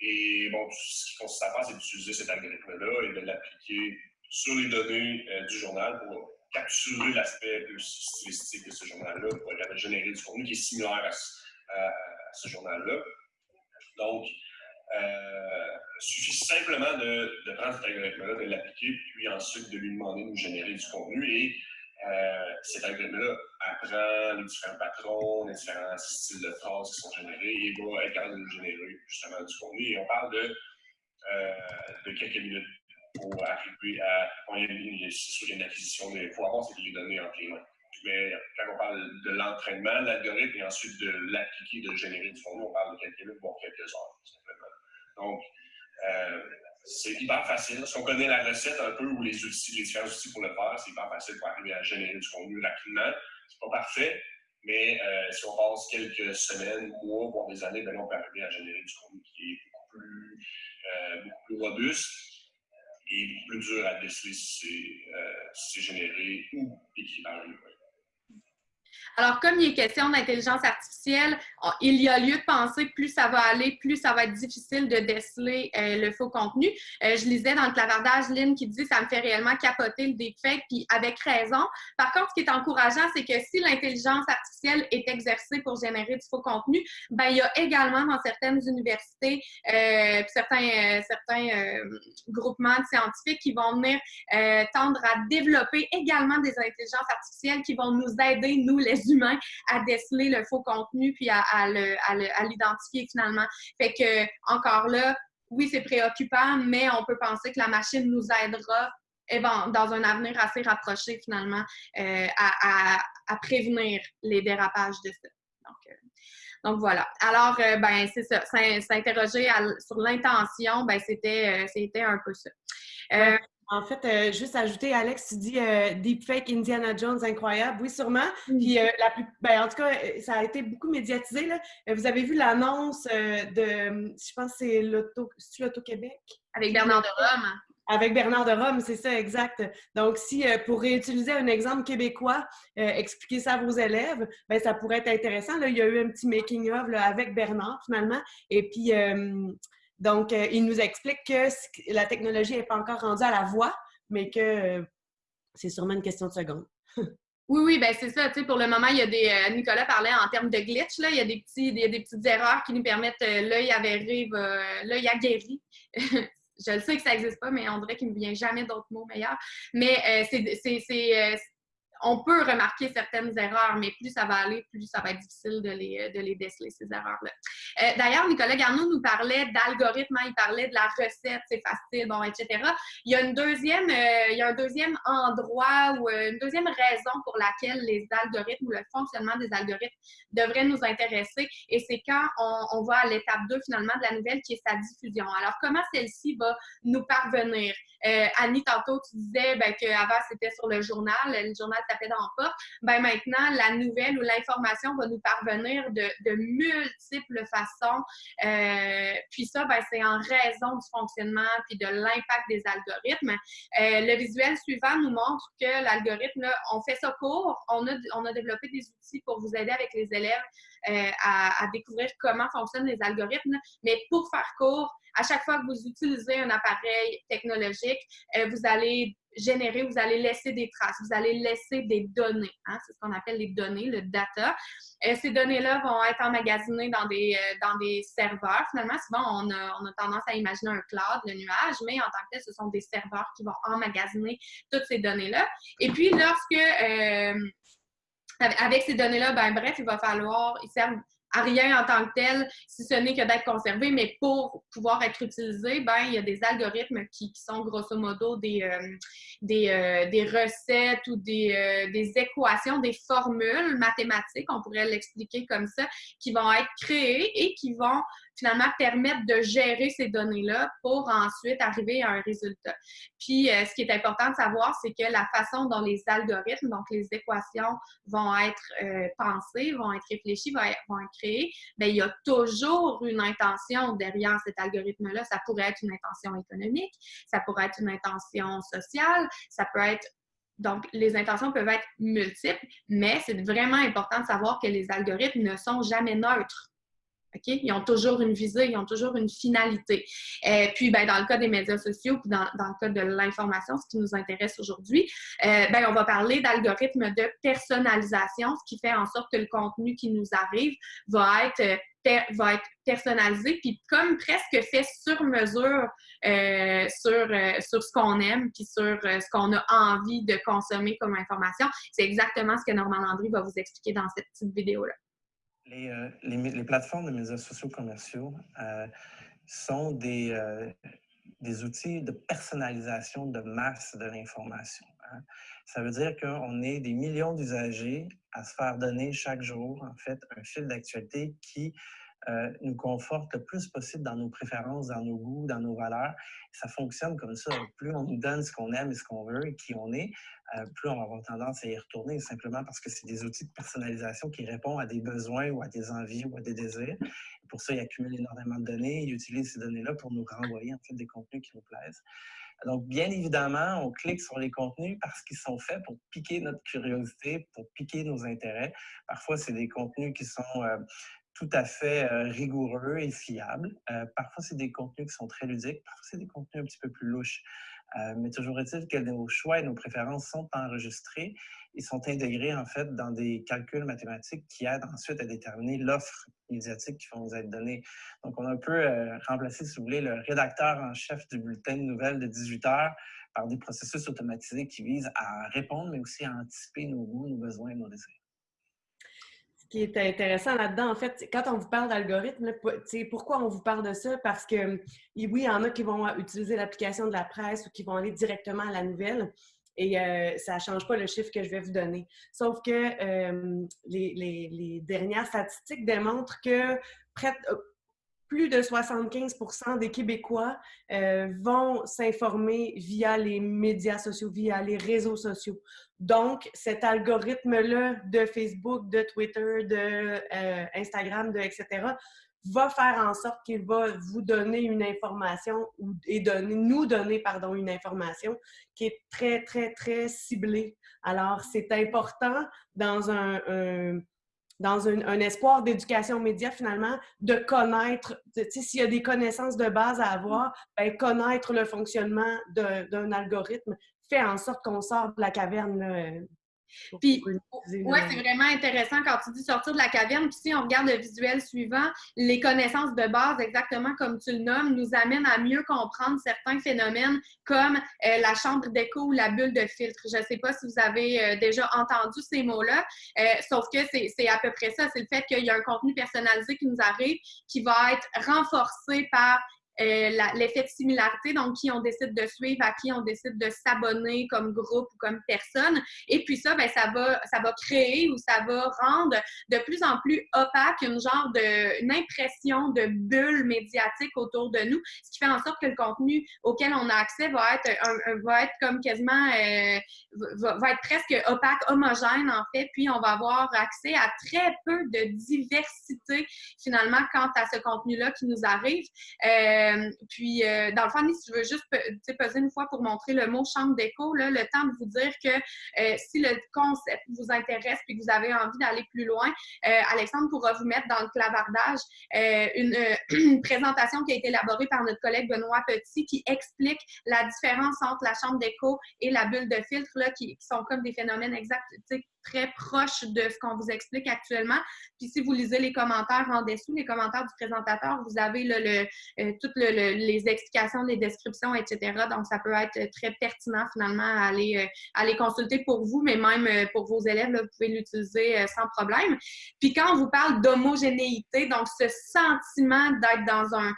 Et bon, ce qui consiste à faire, c'est d'utiliser cet algorithme-là et de l'appliquer sur les données du journal pour capturer l'aspect stylistique de ce journal-là pour générer du contenu qui est similaire à, ce journal-là. Donc, euh, suffit simplement de, prendre cet algorithme-là, de l'appliquer, puis ensuite de lui demander de nous générer du contenu. Et euh, cet algorithme-là apprend les différents patrons, les différents styles de phrases qui sont générés et va être capable de nous générer justement du contenu. Et on parle de, euh, quelques minutes pour arriver à. Bon, c'est une acquisition, il faut avoir ces données en les mains. Mais quand on parle de l'entraînement l'algorithme et ensuite de l'appliquer, de générer du contenu, on parle de quelques minutes, voire quelques heures, simplement. Donc, euh, c'est hyper facile. Si on connaît la recette un peu ou les outils, les différents outils pour le faire, c'est hyper facile pour arriver à générer du contenu rapidement. C'est pas parfait, mais euh, si on passe quelques semaines, mois, voire des années, ben on peut arriver à générer du contenu qui est beaucoup plus, euh, beaucoup plus robuste et beaucoup plus dur à déceler si c'est généré ou écrit Alors, comme il est question d'intelligence artificielle, il y a lieu de penser que plus ça va aller, plus ça va être difficile de déceler euh, le faux contenu. Euh, je lisais dans le clavardage Lynn qui dit ça me fait réellement capoter le deepfake, puis avec raison. Par contre, ce qui est encourageant, c'est que si l'intelligence artificielle est exercée pour générer du faux contenu, ben il y a également dans certaines universités, euh, certains, certains groupements scientifiques qui vont venir tendre à développer également des intelligences artificielles qui vont nous aider, nous les humains à déceler le faux contenu puis à, à l'identifier finalement. Fait que, encore là, oui, c'est préoccupant, mais on peut penser que la machine nous aidera eh ben, dans un avenir assez rapproché finalement euh, à, prévenir les dérapages de ça. Donc, euh, donc voilà. Alors, euh, ben, c'est ça. S'interroger sur l'intention, ben, c'était un peu ça. En fait, euh, juste ajouter, Alex, tu dis euh, Deepfake Indiana Jones, incroyable. Oui, sûrement. Puis, euh, la plus, ben, en tout cas, ça a été beaucoup médiatisé. Là. Vous avez vu l'annonce de, je pense que c'est l'Auto-Québec? Avec Bernard de Rome. Avec Bernard de Rome, c'est ça, exact. Donc, si, pour réutiliser un exemple québécois, expliquer ça à vos élèves, ben, ça pourrait être intéressant. Là, il y a eu un petit making-of avec Bernard, finalement. Et puis, donc, euh, il nous explique que la technologie n'est pas encore rendue à la voix, mais que euh, c'est sûrement une question de seconde. Oui, oui, ben c'est ça. Tu sais, pour le moment, il y a des. Euh, Nicolas parlait en termes de glitch, là. Il y a des, petits, des, des petites erreurs qui nous permettent l'œil avéré, l'œil aguerri. Je le sais que ça n'existe pas, mais on dirait qu'il ne me vient jamais d'autres mots meilleurs. Mais c'est on peut remarquer certaines erreurs, mais plus ça va aller, plus ça va être difficile de les, de les déceler, ces erreurs-là. Euh, d'ailleurs, Nicolas Garneau nous parlait d'algorithme, hein, il parlait de la recette, c'est facile, bon, etc. Il y a une deuxième, euh, il y a un deuxième endroit ou euh, une deuxième raison pour laquelle les algorithmes ou le fonctionnement des algorithmes devrait nous intéresser, et c'est quand on, on va à l'étape 2 finalement de la nouvelle qui est sa diffusion. Alors, comment celle-ci va nous parvenir? Annie, tantôt, tu disais ben, qu'avant, c'était sur le journal, le journal tapait dans le porte. Ben, maintenant, la nouvelle ou l'information va nous parvenir de, de multiples façons. Euh, puis ça, ben, c'est en raison du fonctionnement puis de l'impact des algorithmes. Euh, le visuel suivant nous montre que l'algorithme, on fait ça court. On a, on a développé des outils pour vous aider avec les élèves euh, à, découvrir comment fonctionnent les algorithmes. Mais pour faire court, à chaque fois que vous utilisez un appareil technologique, euh, vous allez générer, vous allez laisser des traces, vous allez laisser des données. Hein, c'est ce qu'on appelle les données, le data. Euh, ces données-là vont être emmagasinées dans des, dans des serveurs. Finalement, souvent, on a, on a, tendance à imaginer un cloud, le nuage, mais en tant que tel, ce sont des serveurs qui vont emmagasiner toutes ces données-là. Et puis, lorsque... avec ces données-là, ben bref, il va falloir, ils servent à rien en tant que tel, si ce n'est que d'être conservé, mais pour pouvoir être utilisé, ben, il y a des algorithmes qui, sont grosso modo des, euh, euh, des, recettes ou des, euh, des, équations, des formules mathématiques, on pourrait l'expliquer comme ça, qui vont être créées et qui vont finalement permettre de gérer ces données-là pour ensuite arriver à un résultat. Puis, euh, ce qui est important de savoir, c'est que la façon dont les algorithmes, donc les équations, vont être euh, pensées, vont être réfléchies, vont être, créées, bien, il y a toujours une intention derrière cet algorithme-là. Ça pourrait être une intention économique, ça pourrait être une intention sociale, ça peut être donc, les intentions peuvent être multiples, mais c'est vraiment important de savoir que les algorithmes ne sont jamais neutres. Ils ont toujours une visée, ils ont toujours une finalité. Euh, puis, ben, dans le cas des médias sociaux, puis dans, le cas de l'information, ce qui nous intéresse aujourd'hui, euh, ben, on va parler d'algorithmes de personnalisation, ce qui fait en sorte que le contenu qui nous arrive va être euh, va être personnalisé, puis comme presque fait sur mesure sur, sur ce qu'on aime, puis sur ce qu'on a envie de consommer comme information. C'est exactement ce que Normand Landry va vous expliquer dans cette petite vidéo-là. Euh, les, plateformes de médias sociaux commerciaux euh, sont des, euh, des outils de personnalisation de masse de l'information. Hein. Ça veut dire qu'on est des millions d'usagers à se faire donner chaque jour, en fait, un fil d'actualité qui nous conforte le plus possible dans nos préférences, dans nos goûts, dans nos valeurs. Ça fonctionne comme ça. Plus on nous donne ce qu'on aime et ce qu'on veut et qui on est, euh, plus on va avoir tendance à y retourner, simplement parce que c'est des outils de personnalisation qui répondent à des besoins ou à des envies ou à des désirs. pour ça, ils accumulent énormément de données, ils utilisent ces données-là pour nous renvoyer en fait des contenus qui nous plaisent. Donc, bien évidemment, on clique sur les contenus parce qu'ils sont faits pour piquer notre curiosité, pour piquer nos intérêts. Parfois, c'est des contenus qui sont tout à fait rigoureux et fiables. parfois, c'est des contenus qui sont très ludiques. Parfois, c'est des contenus un petit peu plus louches. mais toujours est-il que nos choix et nos préférences sont enregistrés et sont intégrés en fait dans des calculs mathématiques qui aident ensuite à déterminer l'offre médiatique qui va nous être donnée. Donc, on a un peu remplacé, si vous voulez, le rédacteur en chef du bulletin de nouvelles de 18 heures par des processus automatisés qui visent à répondre, mais aussi à anticiper nos goûts, nos besoins et nos désirs qui est intéressant là-dedans, en fait, quand on vous parle d'algorithme, pourquoi on vous parle de ça? Parce que oui, il y en a qui vont utiliser l'application de la presse ou qui vont aller directement à la nouvelle et euh, ça ne change pas le chiffre que je vais vous donner. Sauf que euh, les, dernières statistiques démontrent que près de, plus de 75% des Québécois euh, vont s'informer via les médias sociaux, via les réseaux sociaux. Donc, cet algorithme-là de Facebook, de Twitter, de euh, Instagram, de etc., va faire en sorte qu'il va vous donner une information et donner, nous donner pardon, une information qui est très, très, très ciblée. Alors, c'est important dans un dans un, espoir d'éducation média, finalement, de connaître, s'il y a des connaissances de base à avoir, bien, connaître le fonctionnement d'un algorithme fait en sorte qu'on sort de la caverne puis, ouais, c'est vraiment intéressant quand tu dis sortir de la caverne. Puis, si on regarde le visuel suivant, les connaissances de base, exactement comme tu le nommes, nous amènent à mieux comprendre certains phénomènes comme euh, la chambre d'écho ou la bulle de filtre. Je ne sais pas si vous avez euh, déjà entendu ces mots-là, euh, sauf que c'est à peu près ça. C'est le fait qu'il y a un contenu personnalisé qui nous arrive qui va être renforcé par euh, l'effet de similarité, donc qui on décide de suivre, à qui on décide de s'abonner comme groupe ou comme personne. Et puis ça, ben, ça, va, ça va créer ou ça va rendre de plus en plus opaque une genre de, une impression de bulle médiatique autour de nous, ce qui fait en sorte que le contenu auquel on a accès va être, va être comme quasiment, euh, va, être presque opaque, homogène en fait, puis on va avoir accès à très peu de diversité finalement quant à ce contenu-là qui nous arrive. Euh, euh, puis, euh, dans le fond, si je veux juste peser une fois pour montrer le mot chambre d'écho, le temps de vous dire que euh, si le concept vous intéresse et que vous avez envie d'aller plus loin, Alexandre pourra vous mettre dans le clavardage une, présentation qui a été élaborée par notre collègue Benoît Petit qui explique la différence entre la chambre d'écho et la bulle de filtre, là, qui, qui sont comme des phénomènes exacts très proche de ce qu'on vous explique actuellement. Puis si vous lisez les commentaires en dessous, les commentaires du présentateur, vous avez le, euh, toutes les explications, les descriptions, etc. Donc, ça peut être très pertinent finalement à aller, euh, consulter pour vous, mais même euh, pour vos élèves, vous pouvez l'utiliser sans problème. Puis quand on vous parle d'homogénéité, donc ce sentiment d'être dans un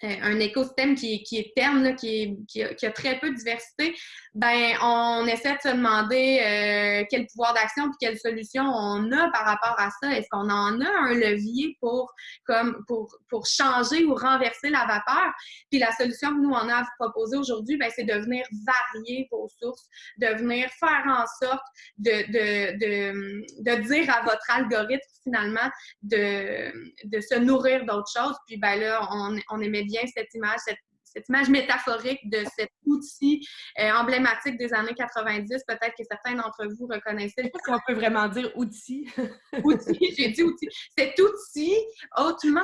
écosystème qui, qui est terne, qui, qui, a, très peu de diversité, ben on essaie de se demander euh, quel pouvoir d'action et quelle solution on a par rapport à ça. Est-ce qu'on en a un levier pour, comme, pour, pour changer ou renverser la vapeur? Puis la solution que nous, on a à vous proposer aujourd'hui, ben, c'est de venir varier vos sources, de venir faire en sorte de, de, de, de dire à votre algorithme finalement de, de se nourrir d'autres choses. Puis ben là, on, on aimait bien cette image, cette, image métaphorique de cet outil euh, emblématique des années 90. Peut-être que certains d'entre vous reconnaissaient. Si on peut vraiment dire outil. outil, j'ai dit outil. Cet outil hautement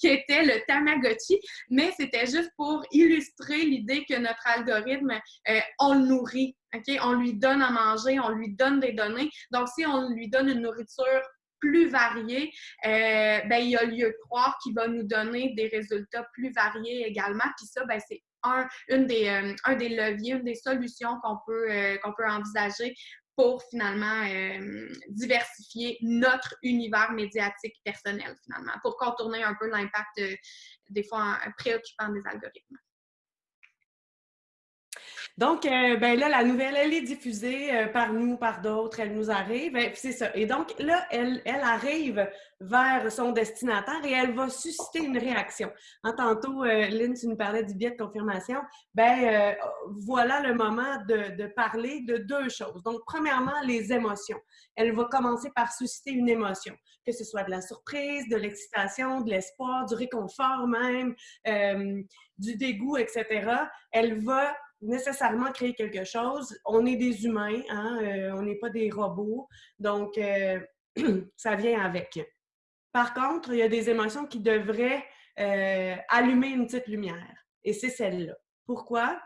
qui était le Tamagotchi, mais c'était juste pour illustrer l'idée que notre algorithme, euh, on le nourrit. OK? On lui donne à manger, on lui donne des données. Donc, si on lui donne une nourriture plus varié, euh, ben, il y a lieu de croire qu'il va nous donner des résultats plus variés également. Puis ça, ben, c'est un, une des, euh, un des leviers, une des solutions qu'on peut, euh, qu'on peut envisager pour finalement diversifier notre univers médiatique personnel, finalement, pour contourner un peu l'impact des fois préoccupant des algorithmes. Donc, euh, ben là, la nouvelle, elle est diffusée euh, par nous, par d'autres, elle nous arrive. C'est ça. Et donc, là, elle, elle arrive vers son destinataire et elle va susciter une réaction. En tantôt, euh, Lynn, tu nous parlais du biais de confirmation. Ben, voilà le moment de, de, parler de deux choses. Donc, premièrement, les émotions. Elle va commencer par susciter une émotion, que ce soit de la surprise, de l'excitation, de l'espoir, du réconfort même, du dégoût, etc. Elle va nécessairement créer quelque chose. On est des humains, hein? Euh, on n'est pas des robots, donc euh, ça vient avec. Par contre, il y a des émotions qui devraient euh, allumer une petite lumière, et c'est celle-là. Pourquoi?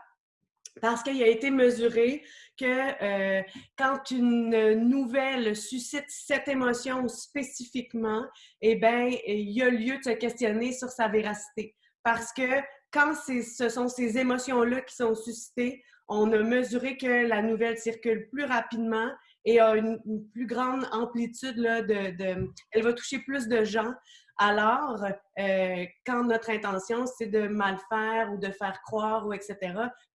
Parce qu'il a été mesuré que quand une nouvelle suscite cette émotion spécifiquement, eh bien, il y a lieu de se questionner sur sa véracité. Parce que quand ce sont ces émotions-là qui sont suscitées, on a mesuré que la nouvelle circule plus rapidement et a une, plus grande amplitude. Elle va toucher plus de gens. Alors, euh, quand notre intention, c'est de mal faire ou de faire croire ou etc.,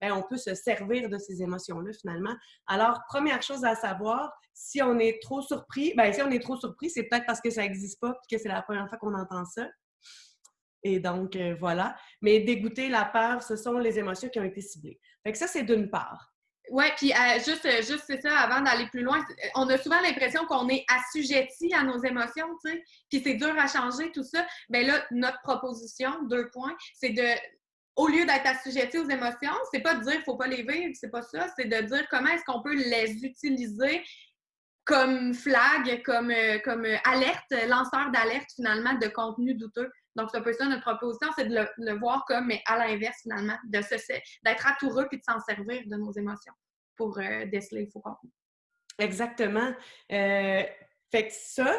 bien, on peut se servir de ces émotions-là finalement. Alors, première chose à savoir, si on est trop surpris, bien, si on est trop surpris, c'est peut-être parce que ça n'existe pas et que c'est la première fois qu'on entend ça. Et donc, euh, voilà. Mais dégoûter, la peur, ce sont les émotions qui ont été ciblées. Fait que ça, c'est d'une part. Oui, puis euh, juste, euh, juste c'est ça, avant d'aller plus loin, on a souvent l'impression qu'on est assujetti à nos émotions, tu sais, puis c'est dur à changer, tout ça. Bien là, notre proposition, deux points, c'est de, au lieu d'être assujetti aux émotions, c'est pas de dire qu'il faut pas les vivre, c'est pas ça, c'est de dire comment est-ce qu'on peut les utiliser comme flag, comme, comme alerte, lanceur d'alerte finalement de contenu douteux. Donc, c'est un peu ça notre proposition, c'est de le, voir comme, mais à l'inverse, finalement, d'être atoureux puis de s'en servir de nos émotions pour euh, déceler le faux contenu. Exactement. Euh, fait que ça,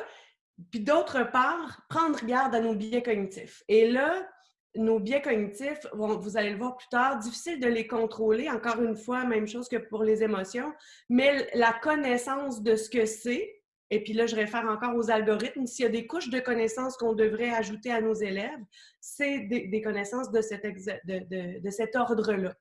puis d'autre part, prendre garde à nos biais cognitifs. Et là, nos biais cognitifs, vous allez le voir plus tard, difficile de les contrôler. Encore une fois, même chose que pour les émotions, mais la connaissance de ce que c'est, et puis là, je réfère encore aux algorithmes. S'il y a des couches de connaissances qu'on devrait ajouter à nos élèves, c'est des, connaissances de cet, ordre-là.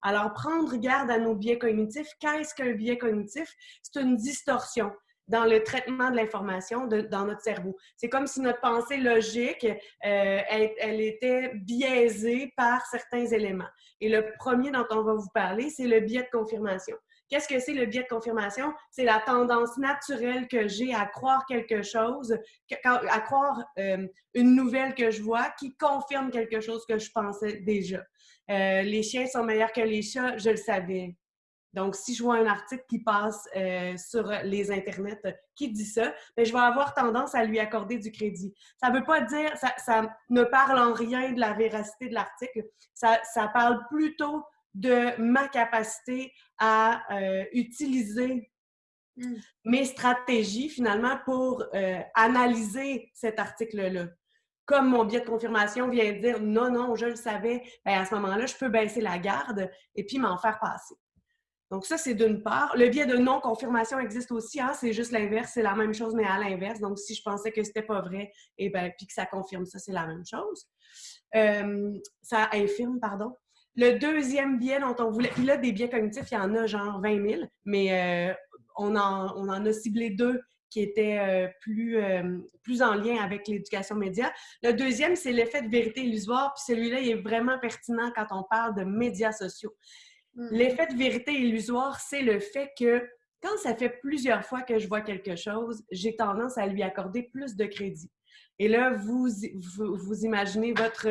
Alors, prendre garde à nos biais cognitifs. Qu'est-ce qu'un biais cognitif? C'est une distorsion dans le traitement de l'information dans notre cerveau. C'est comme si notre pensée logique, euh, elle, était biaisée par certains éléments. Et le premier dont on va vous parler, c'est le biais de confirmation. Qu'est-ce que c'est le biais de confirmation? C'est la tendance naturelle que j'ai à croire quelque chose, à croire euh, une nouvelle que je vois qui confirme quelque chose que je pensais déjà. Euh, les chiens sont meilleurs que les chats, je le savais. Donc, si je vois un article qui passe euh, sur les internets qui dit ça, bien, je vais avoir tendance à lui accorder du crédit. Ça ne veut pas dire, ça, ça, ne parle en rien de la véracité de l'article. Ça, ça parle plutôt de ma capacité à euh, utiliser mmh. mes stratégies finalement pour euh, analyser cet article-là. Comme mon biais de confirmation vient dire non, non, je le savais, bien, à ce moment-là, je peux baisser la garde et puis m'en faire passer. Donc, ça, c'est d'une part. Le biais de non-confirmation existe aussi. Hein? C'est juste l'inverse, c'est la même chose, mais à l'inverse. Donc, si je pensais que c'était pas vrai, et eh ben, puis que ça confirme ça, c'est la même chose. Euh, ça infirme, pardon. Le deuxième biais dont on voulait, puis là, des biais cognitifs, il y en a genre 20 000, mais euh, on, en, on, en, a ciblé deux qui étaient euh, plus, euh, plus en lien avec l'éducation média. Le deuxième, c'est l'effet de vérité illusoire, puis celui-là, il est vraiment pertinent quand on parle de médias sociaux. Hmm. L'effet de vérité illusoire, c'est le fait que quand ça fait plusieurs fois que je vois quelque chose, j'ai tendance à lui accorder plus de crédit. Et là, vous, vous, vous imaginez votre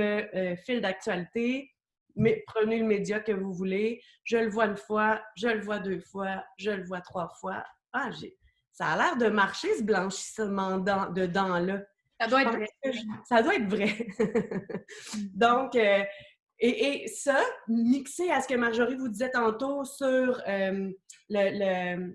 fil d'actualité, mais prenez le média que vous voulez. Je le vois une fois, je le vois deux fois, je le vois trois fois. Ah, j'ai... ça a l'air de marcher, ce blanchissement de dents-là. Ça doit être vrai. Ça doit être vrai. Donc, euh, et, ça, mixé à ce que Marjorie vous disait tantôt sur euh, le,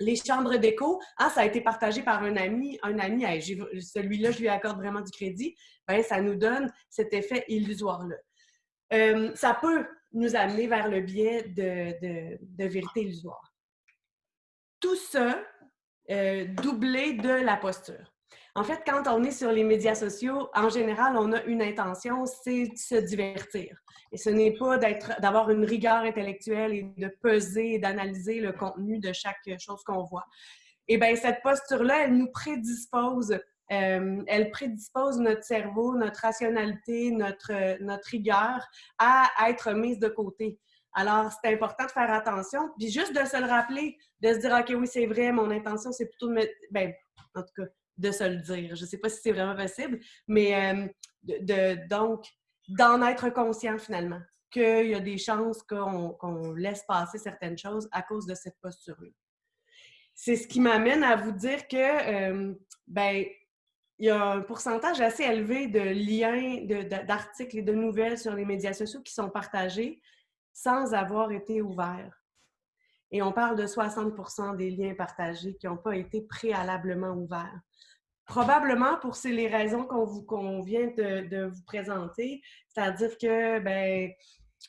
les chambres d'écho, ah, ça a été partagé par un ami, un ami, celui-là, je lui accorde vraiment du crédit, ben, ça nous donne cet effet illusoire-là. Euh, ça peut nous amener vers le biais de, vérité illusoire. Tout ça euh, doublé de la posture. En fait, quand on est sur les médias sociaux, en général, on a une intention, c'est de se divertir. Et ce n'est pas d'avoir une rigueur intellectuelle et de peser et d'analyser le contenu de chaque chose qu'on voit. Et bien, cette posture-là, elle nous prédispose euh, elle prédispose notre cerveau, notre rationalité, notre, notre rigueur à être mise de côté. Alors, c'est important de faire attention, puis juste de se le rappeler, de se dire, OK, oui, c'est vrai, mon intention, c'est plutôt de mettre, ben, en tout cas, de se le dire. Je ne sais pas si c'est vraiment possible, mais euh, de, donc, d'en être conscient finalement, qu'il y a des chances qu'on laisse passer certaines choses à cause de cette posture-là. C'est ce qui m'amène à vous dire que, euh, ben, il y a un pourcentage assez élevé de liens, d'articles et de nouvelles sur les médias sociaux qui sont partagés sans avoir été ouverts. Et on parle de 60 des liens partagés qui n'ont pas été préalablement ouverts. Probablement pour les raisons qu'on vient de, vous présenter, c'est-à-dire que ben,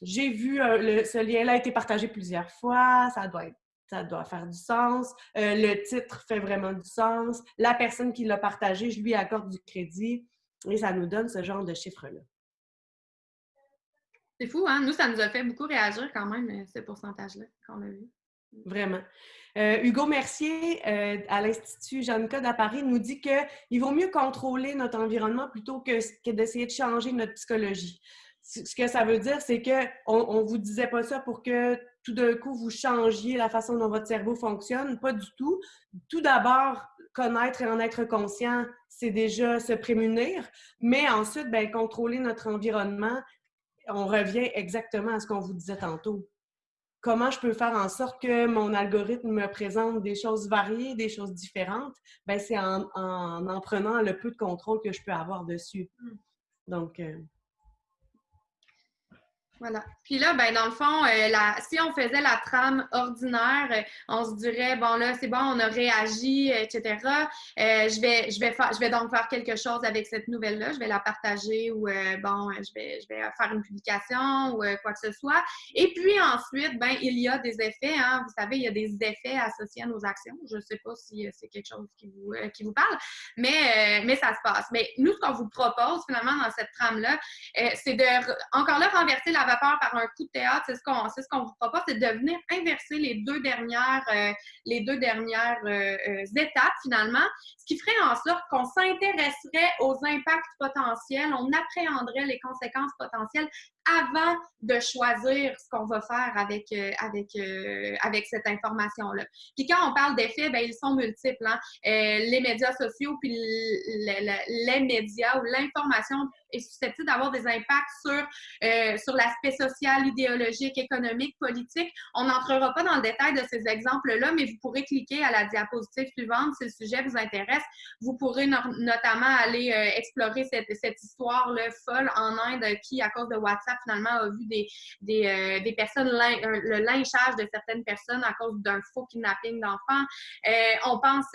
j'ai vu euh, ce lien-là a été partagé plusieurs fois, ça doit ça doit faire du sens. Euh, le titre fait vraiment du sens. La personne qui l'a partagé, je lui accorde du crédit. Et ça nous donne ce genre de chiffres-là. C'est fou, hein? Nous, ça nous a fait beaucoup réagir quand même, euh, ce pourcentage-là qu'on a vu. Vraiment. Euh, Hugo Mercier, euh, à l'Institut Jeanne-Code à Paris, nous dit qu'il vaut mieux contrôler notre environnement plutôt que, d'essayer de changer notre psychologie. Ce que ça veut dire, c'est qu'on ne vous disait pas ça pour que tout d'un coup vous changiez la façon dont votre cerveau fonctionne? Pas du tout. Tout d'abord, connaître et en être conscient, c'est déjà se prémunir. Mais ensuite, ben, contrôler notre environnement, on revient exactement à ce qu'on vous disait tantôt. Comment je peux faire en sorte que mon algorithme me présente des choses variées, des choses différentes? Ben, c'est en, en, prenant le peu de contrôle que je peux avoir dessus. Hmm. Donc, euh, voilà. Puis là, ben, dans le fond, euh, si on faisait la trame ordinaire, euh, on se dirait, bon, là, c'est bon, on a réagi, etc. Euh, je, vais, je, vais je vais donc faire quelque chose avec cette nouvelle-là. Je vais la partager ou, bon, je vais, je vais faire une publication ou quoi que ce soit. Et puis ensuite, ben, il y a des effets. Hein, vous savez, il y a des effets associés à nos actions. Je ne sais pas si c'est quelque chose qui vous, qui vous parle, mais, mais ça se passe. Mais nous, ce qu'on vous propose finalement dans cette trame-là, c'est de, encore là, renverser la par un coup de théâtre, c'est ce qu'on ce vous propose, c'est de venir inverser les deux dernières, euh, les deux dernières euh, euh, étapes finalement, ce qui ferait en sorte qu'on s'intéresserait aux impacts potentiels, on appréhenderait les conséquences potentielles avant de choisir ce qu'on va faire avec, avec, avec cette information-là. Puis quand on parle d'effets, ben, ils sont multiples. Hein. les médias sociaux, puis les médias ou l'information est susceptible d'avoir des impacts sur, euh, sur l'aspect social, idéologique, économique, politique. On n'entrera pas dans le détail de ces exemples-là, mais vous pourrez cliquer à la diapositive suivante si le sujet vous intéresse. Vous pourrez notamment aller euh, explorer cette, cette histoire-là folle en Inde qui, à cause de WhatsApp, finalement, a vu des, des, euh, des personnes, le lynchage de certaines personnes à cause d'un faux kidnapping d'enfants. on pense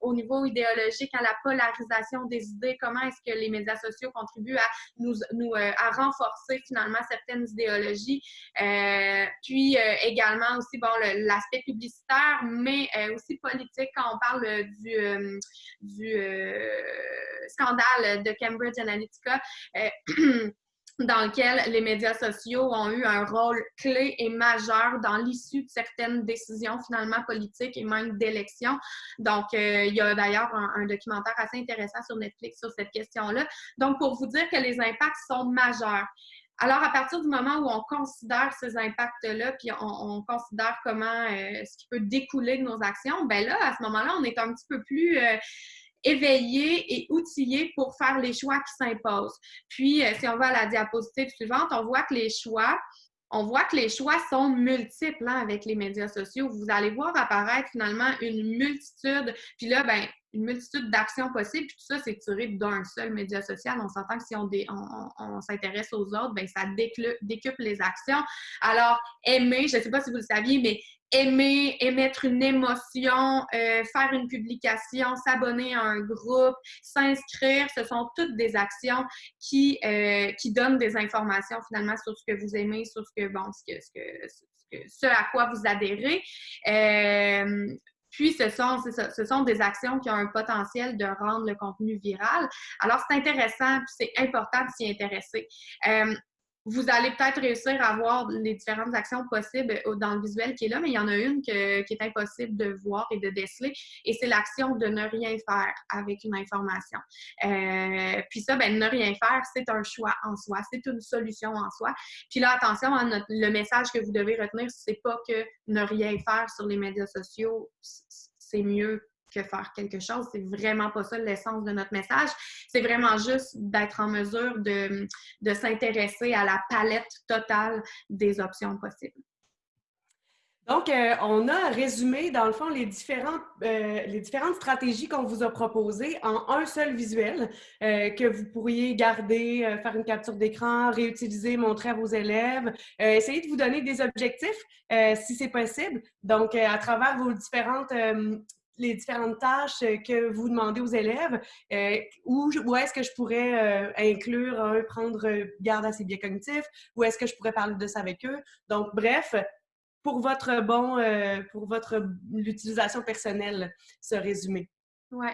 au niveau idéologique à la polarisation des idées, comment est-ce que les médias sociaux contribuent à nous, euh, à renforcer finalement certaines idéologies? Euh, puis euh, également aussi bon l'aspect publicitaire, mais aussi politique quand on parle du, du scandale de Cambridge Analytica. dans lequel les médias sociaux ont eu un rôle clé et majeur dans l'issue de certaines décisions finalement politiques et même d'élections. Donc, euh, il y a d'ailleurs un, documentaire assez intéressant sur Netflix sur cette question-là. Donc, pour vous dire que les impacts sont majeurs. Alors, à partir du moment où on considère ces impacts-là, puis on, considère comment euh, ce qui peut découler de nos actions, ben là, à ce moment-là, on est un petit peu plus euh, éveillés et outillés pour faire les choix qui s'imposent. Puis, euh, si on va à la diapositive suivante, on voit que les choix, on voit que les choix sont multiples hein, avec les médias sociaux. Vous allez voir apparaître finalement une multitude, puis là, ben, une multitude d'actions possibles, puis tout ça, c'est tiré d'un seul média social. On s'entend que si on, on, s'intéresse aux autres, ben, ça décuple les actions. Alors, aimer, je ne sais pas si vous le saviez, mais aimer, émettre une émotion, euh, faire une publication, s'abonner à un groupe, s'inscrire, ce sont toutes des actions qui, euh, qui donnent des informations finalement sur ce que vous aimez, sur ce que, bon, ce, que, ce, que, ce à quoi vous adhérez. Euh, Puis, ce sont, ce sont des actions qui ont un potentiel de rendre le contenu viral. Alors, c'est intéressant, puis c'est important de s'y intéresser. Euh, vous allez peut-être réussir à voir les différentes actions possibles dans le visuel qui est là, mais il y en a une qui est impossible de voir et de déceler, et c'est l'action de ne rien faire avec une information. Euh, puis ça, ben, ne rien faire, c'est un choix en soi, c'est une solution en soi. Puis là, attention, le message que vous devez retenir, c'est pas que ne rien faire sur les médias sociaux, c'est mieux que faire quelque chose. C'est vraiment pas ça l'essence de notre message. C'est vraiment juste d'être en mesure de, de s'intéresser à la palette totale des options possibles. Donc, euh, on a résumé, dans le fond, les différentes, euh, les différentes stratégies qu'on vous a proposées en un seul visuel euh, que vous pourriez garder, faire une capture d'écran, réutiliser, montrer à vos élèves, essayer de vous donner des objectifs si c'est possible. Donc, à travers vos différentes les différentes tâches que vous demandez aux élèves, euh, où, où est-ce que je pourrais euh, inclure, prendre garde à ses biais cognitifs, où est-ce que je pourrais parler de ça avec eux. Donc, bref, pour votre bon, euh, pour votre l'utilisation personnelle, ce résumé. Oui.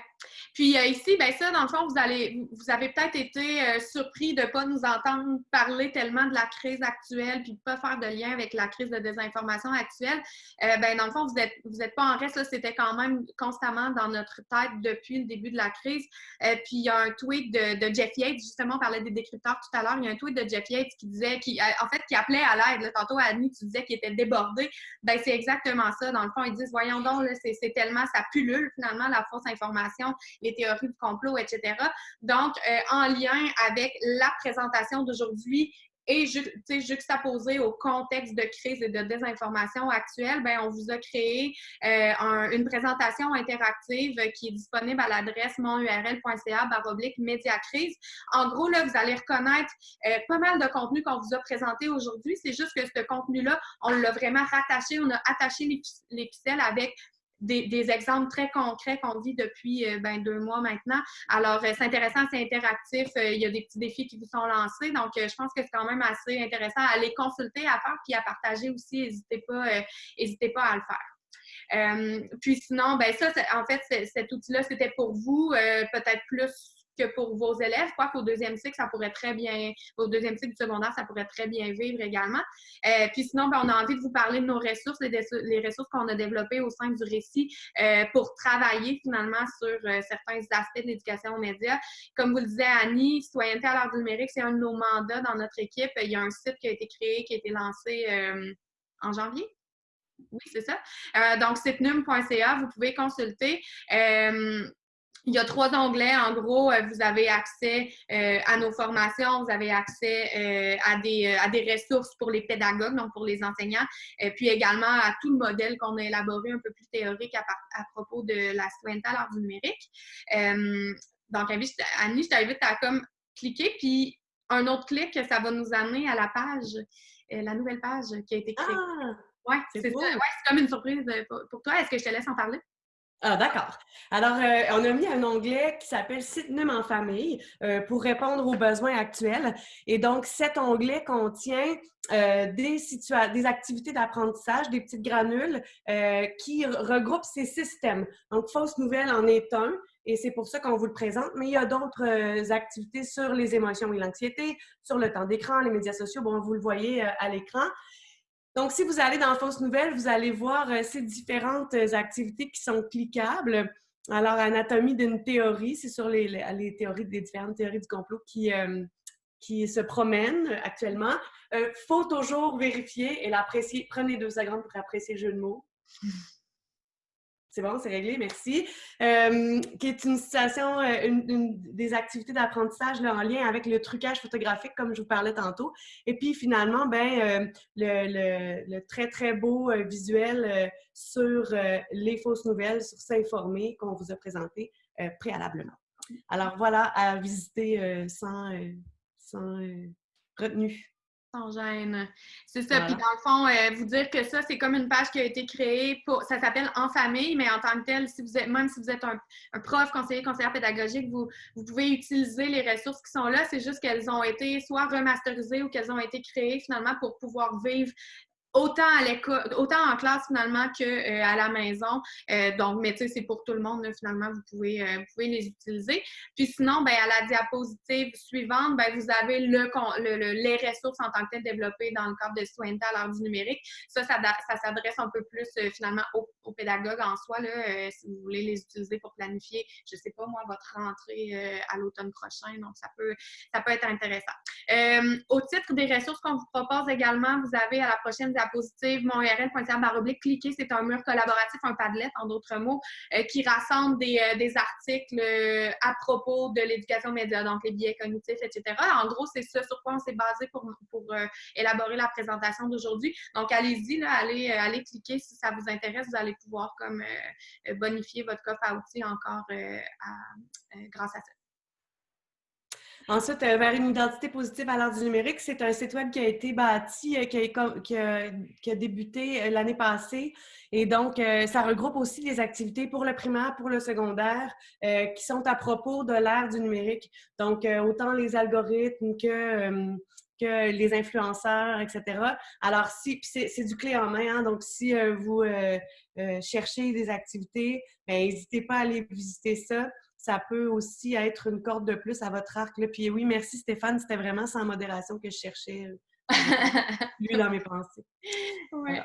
Puis euh, ici, ben ça, dans le fond, vous allez, vous avez peut-être été euh, surpris de ne pas nous entendre parler tellement de la crise actuelle, puis de ne pas faire de lien avec la crise de désinformation actuelle. Euh, ben, dans le fond, vous n'êtes vous êtes pas en reste, c'était quand même constamment dans notre tête depuis le début de la crise. puis il y a un tweet de, de, Jeff Yates, justement, on parlait des décrypteurs tout à l'heure. Il y a un tweet de Jeff Yates qui disait, qui, en fait, qui appelait à l'aide. Tantôt, Annie, tu disais qu'il était débordé. Ben, c'est exactement ça. Dans le fond, ils disent, voyons donc, c'est tellement, ça pullule finalement la fausse information les théories du complot, etc. Donc, euh, en lien avec la présentation d'aujourd'hui et juxtaposé au contexte de crise et de désinformation actuelle, ben, on vous a créé euh, une présentation interactive qui est disponible à l'adresse monurl.ca baroblique médiacrise. En gros, là, vous allez reconnaître euh, pas mal de contenu qu'on vous a présenté aujourd'hui. C'est juste que ce contenu-là, on l'a vraiment rattaché, on a attaché les, les avec des, exemples très concrets qu'on vit depuis euh, ben, deux mois maintenant. Alors, euh, c'est intéressant, c'est interactif. Euh, il y a des petits défis qui vous sont lancés. Donc, je pense que c'est quand même assez intéressant à les consulter, à faire, puis à partager aussi. N'hésitez pas, n'hésitez pas à le faire. puis sinon, ben ça, en fait, cet outil-là, c'était pour vous, peut-être plus que pour vos élèves, quoi qu'au deuxième cycle, ça pourrait très bien, au deuxième cycle du secondaire, ça pourrait très bien vivre également. Euh, puis sinon, ben, on a envie de vous parler de nos ressources, les, ressources qu'on a développées au sein du récit euh, pour travailler finalement sur euh, certains aspects de l'éducation aux médias. Comme vous le disiez, Annie, Citoyenneté à l'art du numérique, c'est un de nos mandats dans notre équipe. Il y a un site qui a été créé, qui a été lancé en janvier? Oui, c'est ça. donc, sitenum.ca, vous pouvez consulter. Il y a trois onglets. En gros, euh, vous avez accès euh, à nos formations, vous avez accès euh, à, des, à des ressources pour les pédagogues, donc pour les enseignants, et puis également à tout le modèle qu'on a élaboré un peu plus théorique à, à propos de la citoyenneté à l'art du numérique. donc, Annie, je t'invite à comme cliquer, puis un autre clic, ça va nous amener à la page, la nouvelle page qui a été créée. Ah, oui, c'est ouais, comme une surprise pour toi. Est-ce que je te laisse en parler? Ah, d'accord. Alors, euh, on a mis un onglet qui s'appelle Site NUM en famille euh, pour répondre aux besoins actuels. Et donc, cet onglet contient euh, des, des activités d'apprentissage, des petites granules qui regroupent ces systèmes. Donc, Fausse Nouvelle en est un. Et c'est pour ça qu'on vous le présente. Mais il y a d'autres activités sur les émotions et l'anxiété, sur le temps d'écran, les médias sociaux. Bon, vous le voyez à l'écran. Donc, si vous allez dans Fausse Nouvelle, vous allez voir euh, ces différentes euh, activités qui sont cliquables. Alors, anatomie d'une théorie, c'est sur les, les, théories, des différentes théories du complot qui, euh, qui se promènent actuellement. Il faut toujours vérifier et l'apprécier. Prenez deux secondes pour apprécier le jeu de mots. C'est bon, c'est réglé, merci. Euh, qui est une situation, euh, une, des activités d'apprentissage en lien avec le trucage photographique, comme je vous parlais tantôt. Et puis finalement, ben, euh, le, très, très beau visuel sur les fausses nouvelles, sur s'informer qu'on vous a présenté préalablement. Alors voilà, à visiter sans, sans retenue. Sans gêne. C'est ça. Puis dans le fond, euh, vous dire que ça, c'est comme une page qui a été créée pour. Ça s'appelle En famille, mais en tant que tel, si vous êtes, même si vous êtes un, prof, conseiller, conseillère pédagogique, vous, vous pouvez utiliser les ressources qui sont là. C'est juste qu'elles ont été soit remasterisées ou qu'elles ont été créées finalement pour pouvoir vivre autant à l'école, autant en classe finalement qu'à euh, la maison. Euh, donc, mais tu sais, c'est pour tout le monde, finalement, vous pouvez, euh, vous pouvez les utiliser. Puis sinon, ben, à la diapositive suivante, ben, vous avez le, les ressources en tant que telles développées dans le cadre de citoyenneté à l'heure du numérique. Ça, ça, s'adresse un peu plus finalement aux, pédagogues en soi, là, si vous voulez les utiliser pour planifier, je sais pas moi, votre rentrée à l'automne prochain. Donc, ça peut, ça peut être intéressant. au titre des ressources qu'on vous propose également, vous avez à la prochaine diapositive, mon URL, baroblique, cliquez, c'est un mur collaboratif, un Padlet, en d'autres mots, euh, qui rassemble des, euh, articles euh, à propos de l'éducation média, donc les biais cognitifs, etc. En gros, c'est ça sur quoi on s'est basé pour, pour élaborer la présentation d'aujourd'hui. Donc, allez-y, allez, allez cliquer si ça vous intéresse. Vous allez pouvoir comme bonifier votre coffre à outils encore grâce à ça. Ensuite, euh, vers une identité positive à l'heure du numérique, c'est un site web qui a été bâti, euh, qui a, débuté euh, l'année passée. Et donc, ça regroupe aussi des activités pour le primaire, pour le secondaire, qui sont à propos de l'ère du numérique. Donc, autant les algorithmes que que les influenceurs, etc. Alors, si, c'est du clé en main, hein, donc si vous cherchez des activités, ben, n'hésitez pas à aller visiter ça ça peut aussi être une corde de plus à votre arc. Là. Puis oui, merci Stéphane, c'était vraiment sans modération que je cherchais lui dans mes pensées. Oui.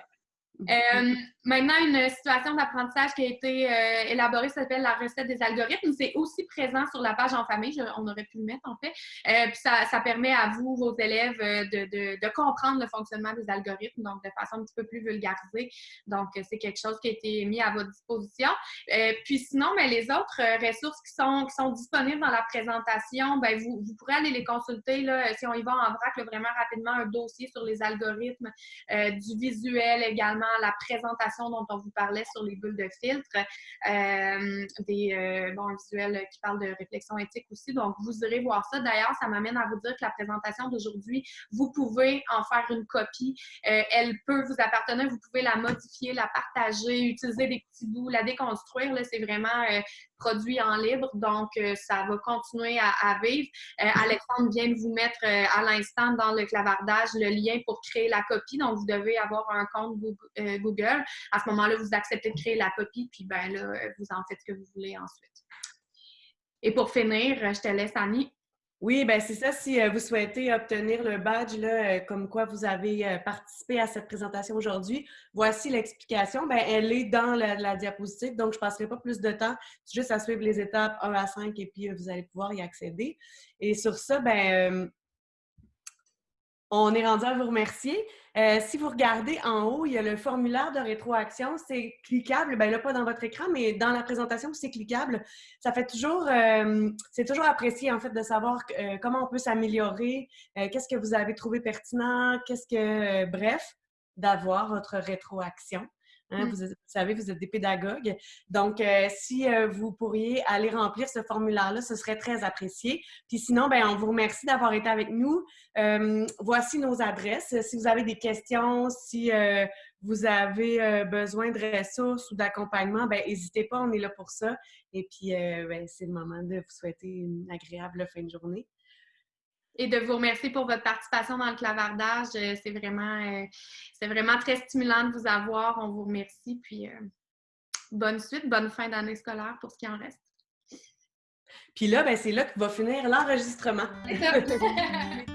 Euh, maintenant, une situation d'apprentissage qui a été euh, élaborée s'appelle la recette des algorithmes. C'est aussi présent sur la page en famille. on aurait pu le mettre, en fait. Euh, puis ça, permet à vous, vos élèves, de, comprendre le fonctionnement des algorithmes, donc de façon un petit peu plus vulgarisée. Donc, c'est quelque chose qui a été mis à votre disposition. puis sinon, les autres ressources qui sont, disponibles dans la présentation, vous, vous pourrez aller les consulter. Là, si on y va en vrac, vraiment rapidement, un dossier sur les algorithmes, du visuel également, la présentation dont on vous parlait sur les bulles de filtre, euh, des euh, visuels qui parlent de réflexion éthique aussi. Donc, vous irez voir ça. D'ailleurs, ça m'amène à vous dire que la présentation d'aujourd'hui, vous pouvez en faire une copie. Euh, elle peut vous appartenir. Vous pouvez la modifier, la partager, utiliser des petits bouts, la déconstruire. C'est vraiment produit en libre, donc ça va continuer à, vivre. Alexandre vient de vous mettre à l'instant dans le clavardage le lien pour créer la copie, donc vous devez avoir un compte Google, euh, Google. À ce moment-là, vous acceptez de créer la copie, puis ben là, vous en faites ce que vous voulez ensuite. Et pour finir, je te laisse, Annie. Oui, ben c'est ça. Si euh, vous souhaitez obtenir le badge, là, euh, comme quoi vous avez participé à cette présentation aujourd'hui, voici l'explication. Ben, elle est dans la, diapositive, donc je ne passerai pas plus de temps. Juste à suivre les étapes 1 à 5 et puis vous allez pouvoir y accéder. Et sur ça, ben, on est rendu à vous remercier. Euh, si vous regardez en haut, il y a le formulaire de rétroaction. C'est cliquable. Bien là, pas dans votre écran, mais dans la présentation, c'est cliquable. Ça fait toujours, euh, c'est toujours apprécié, en fait, de savoir euh, comment on peut s'améliorer, qu'est-ce que vous avez trouvé pertinent, qu'est-ce que, bref, d'avoir votre rétroaction. Hein, mm. vous, savez, vous êtes des pédagogues. Donc, euh, si euh, vous pourriez aller remplir ce formulaire-là, ce serait très apprécié. Puis sinon, ben, on vous remercie d'avoir été avec nous. Euh, voici nos adresses. Si vous avez des questions, si vous avez besoin de ressources ou d'accompagnement, ben, n'hésitez pas, on est là pour ça. Et puis, ben, c'est le moment de vous souhaiter une agréable fin de journée et de vous remercier pour votre participation dans le clavardage. Euh, c'est vraiment, euh, c'est vraiment très stimulant de vous avoir. On vous remercie. Puis euh, bonne suite, bonne fin d'année scolaire pour ce qui en reste. Puis là, ben, c'est là que va finir l'enregistrement.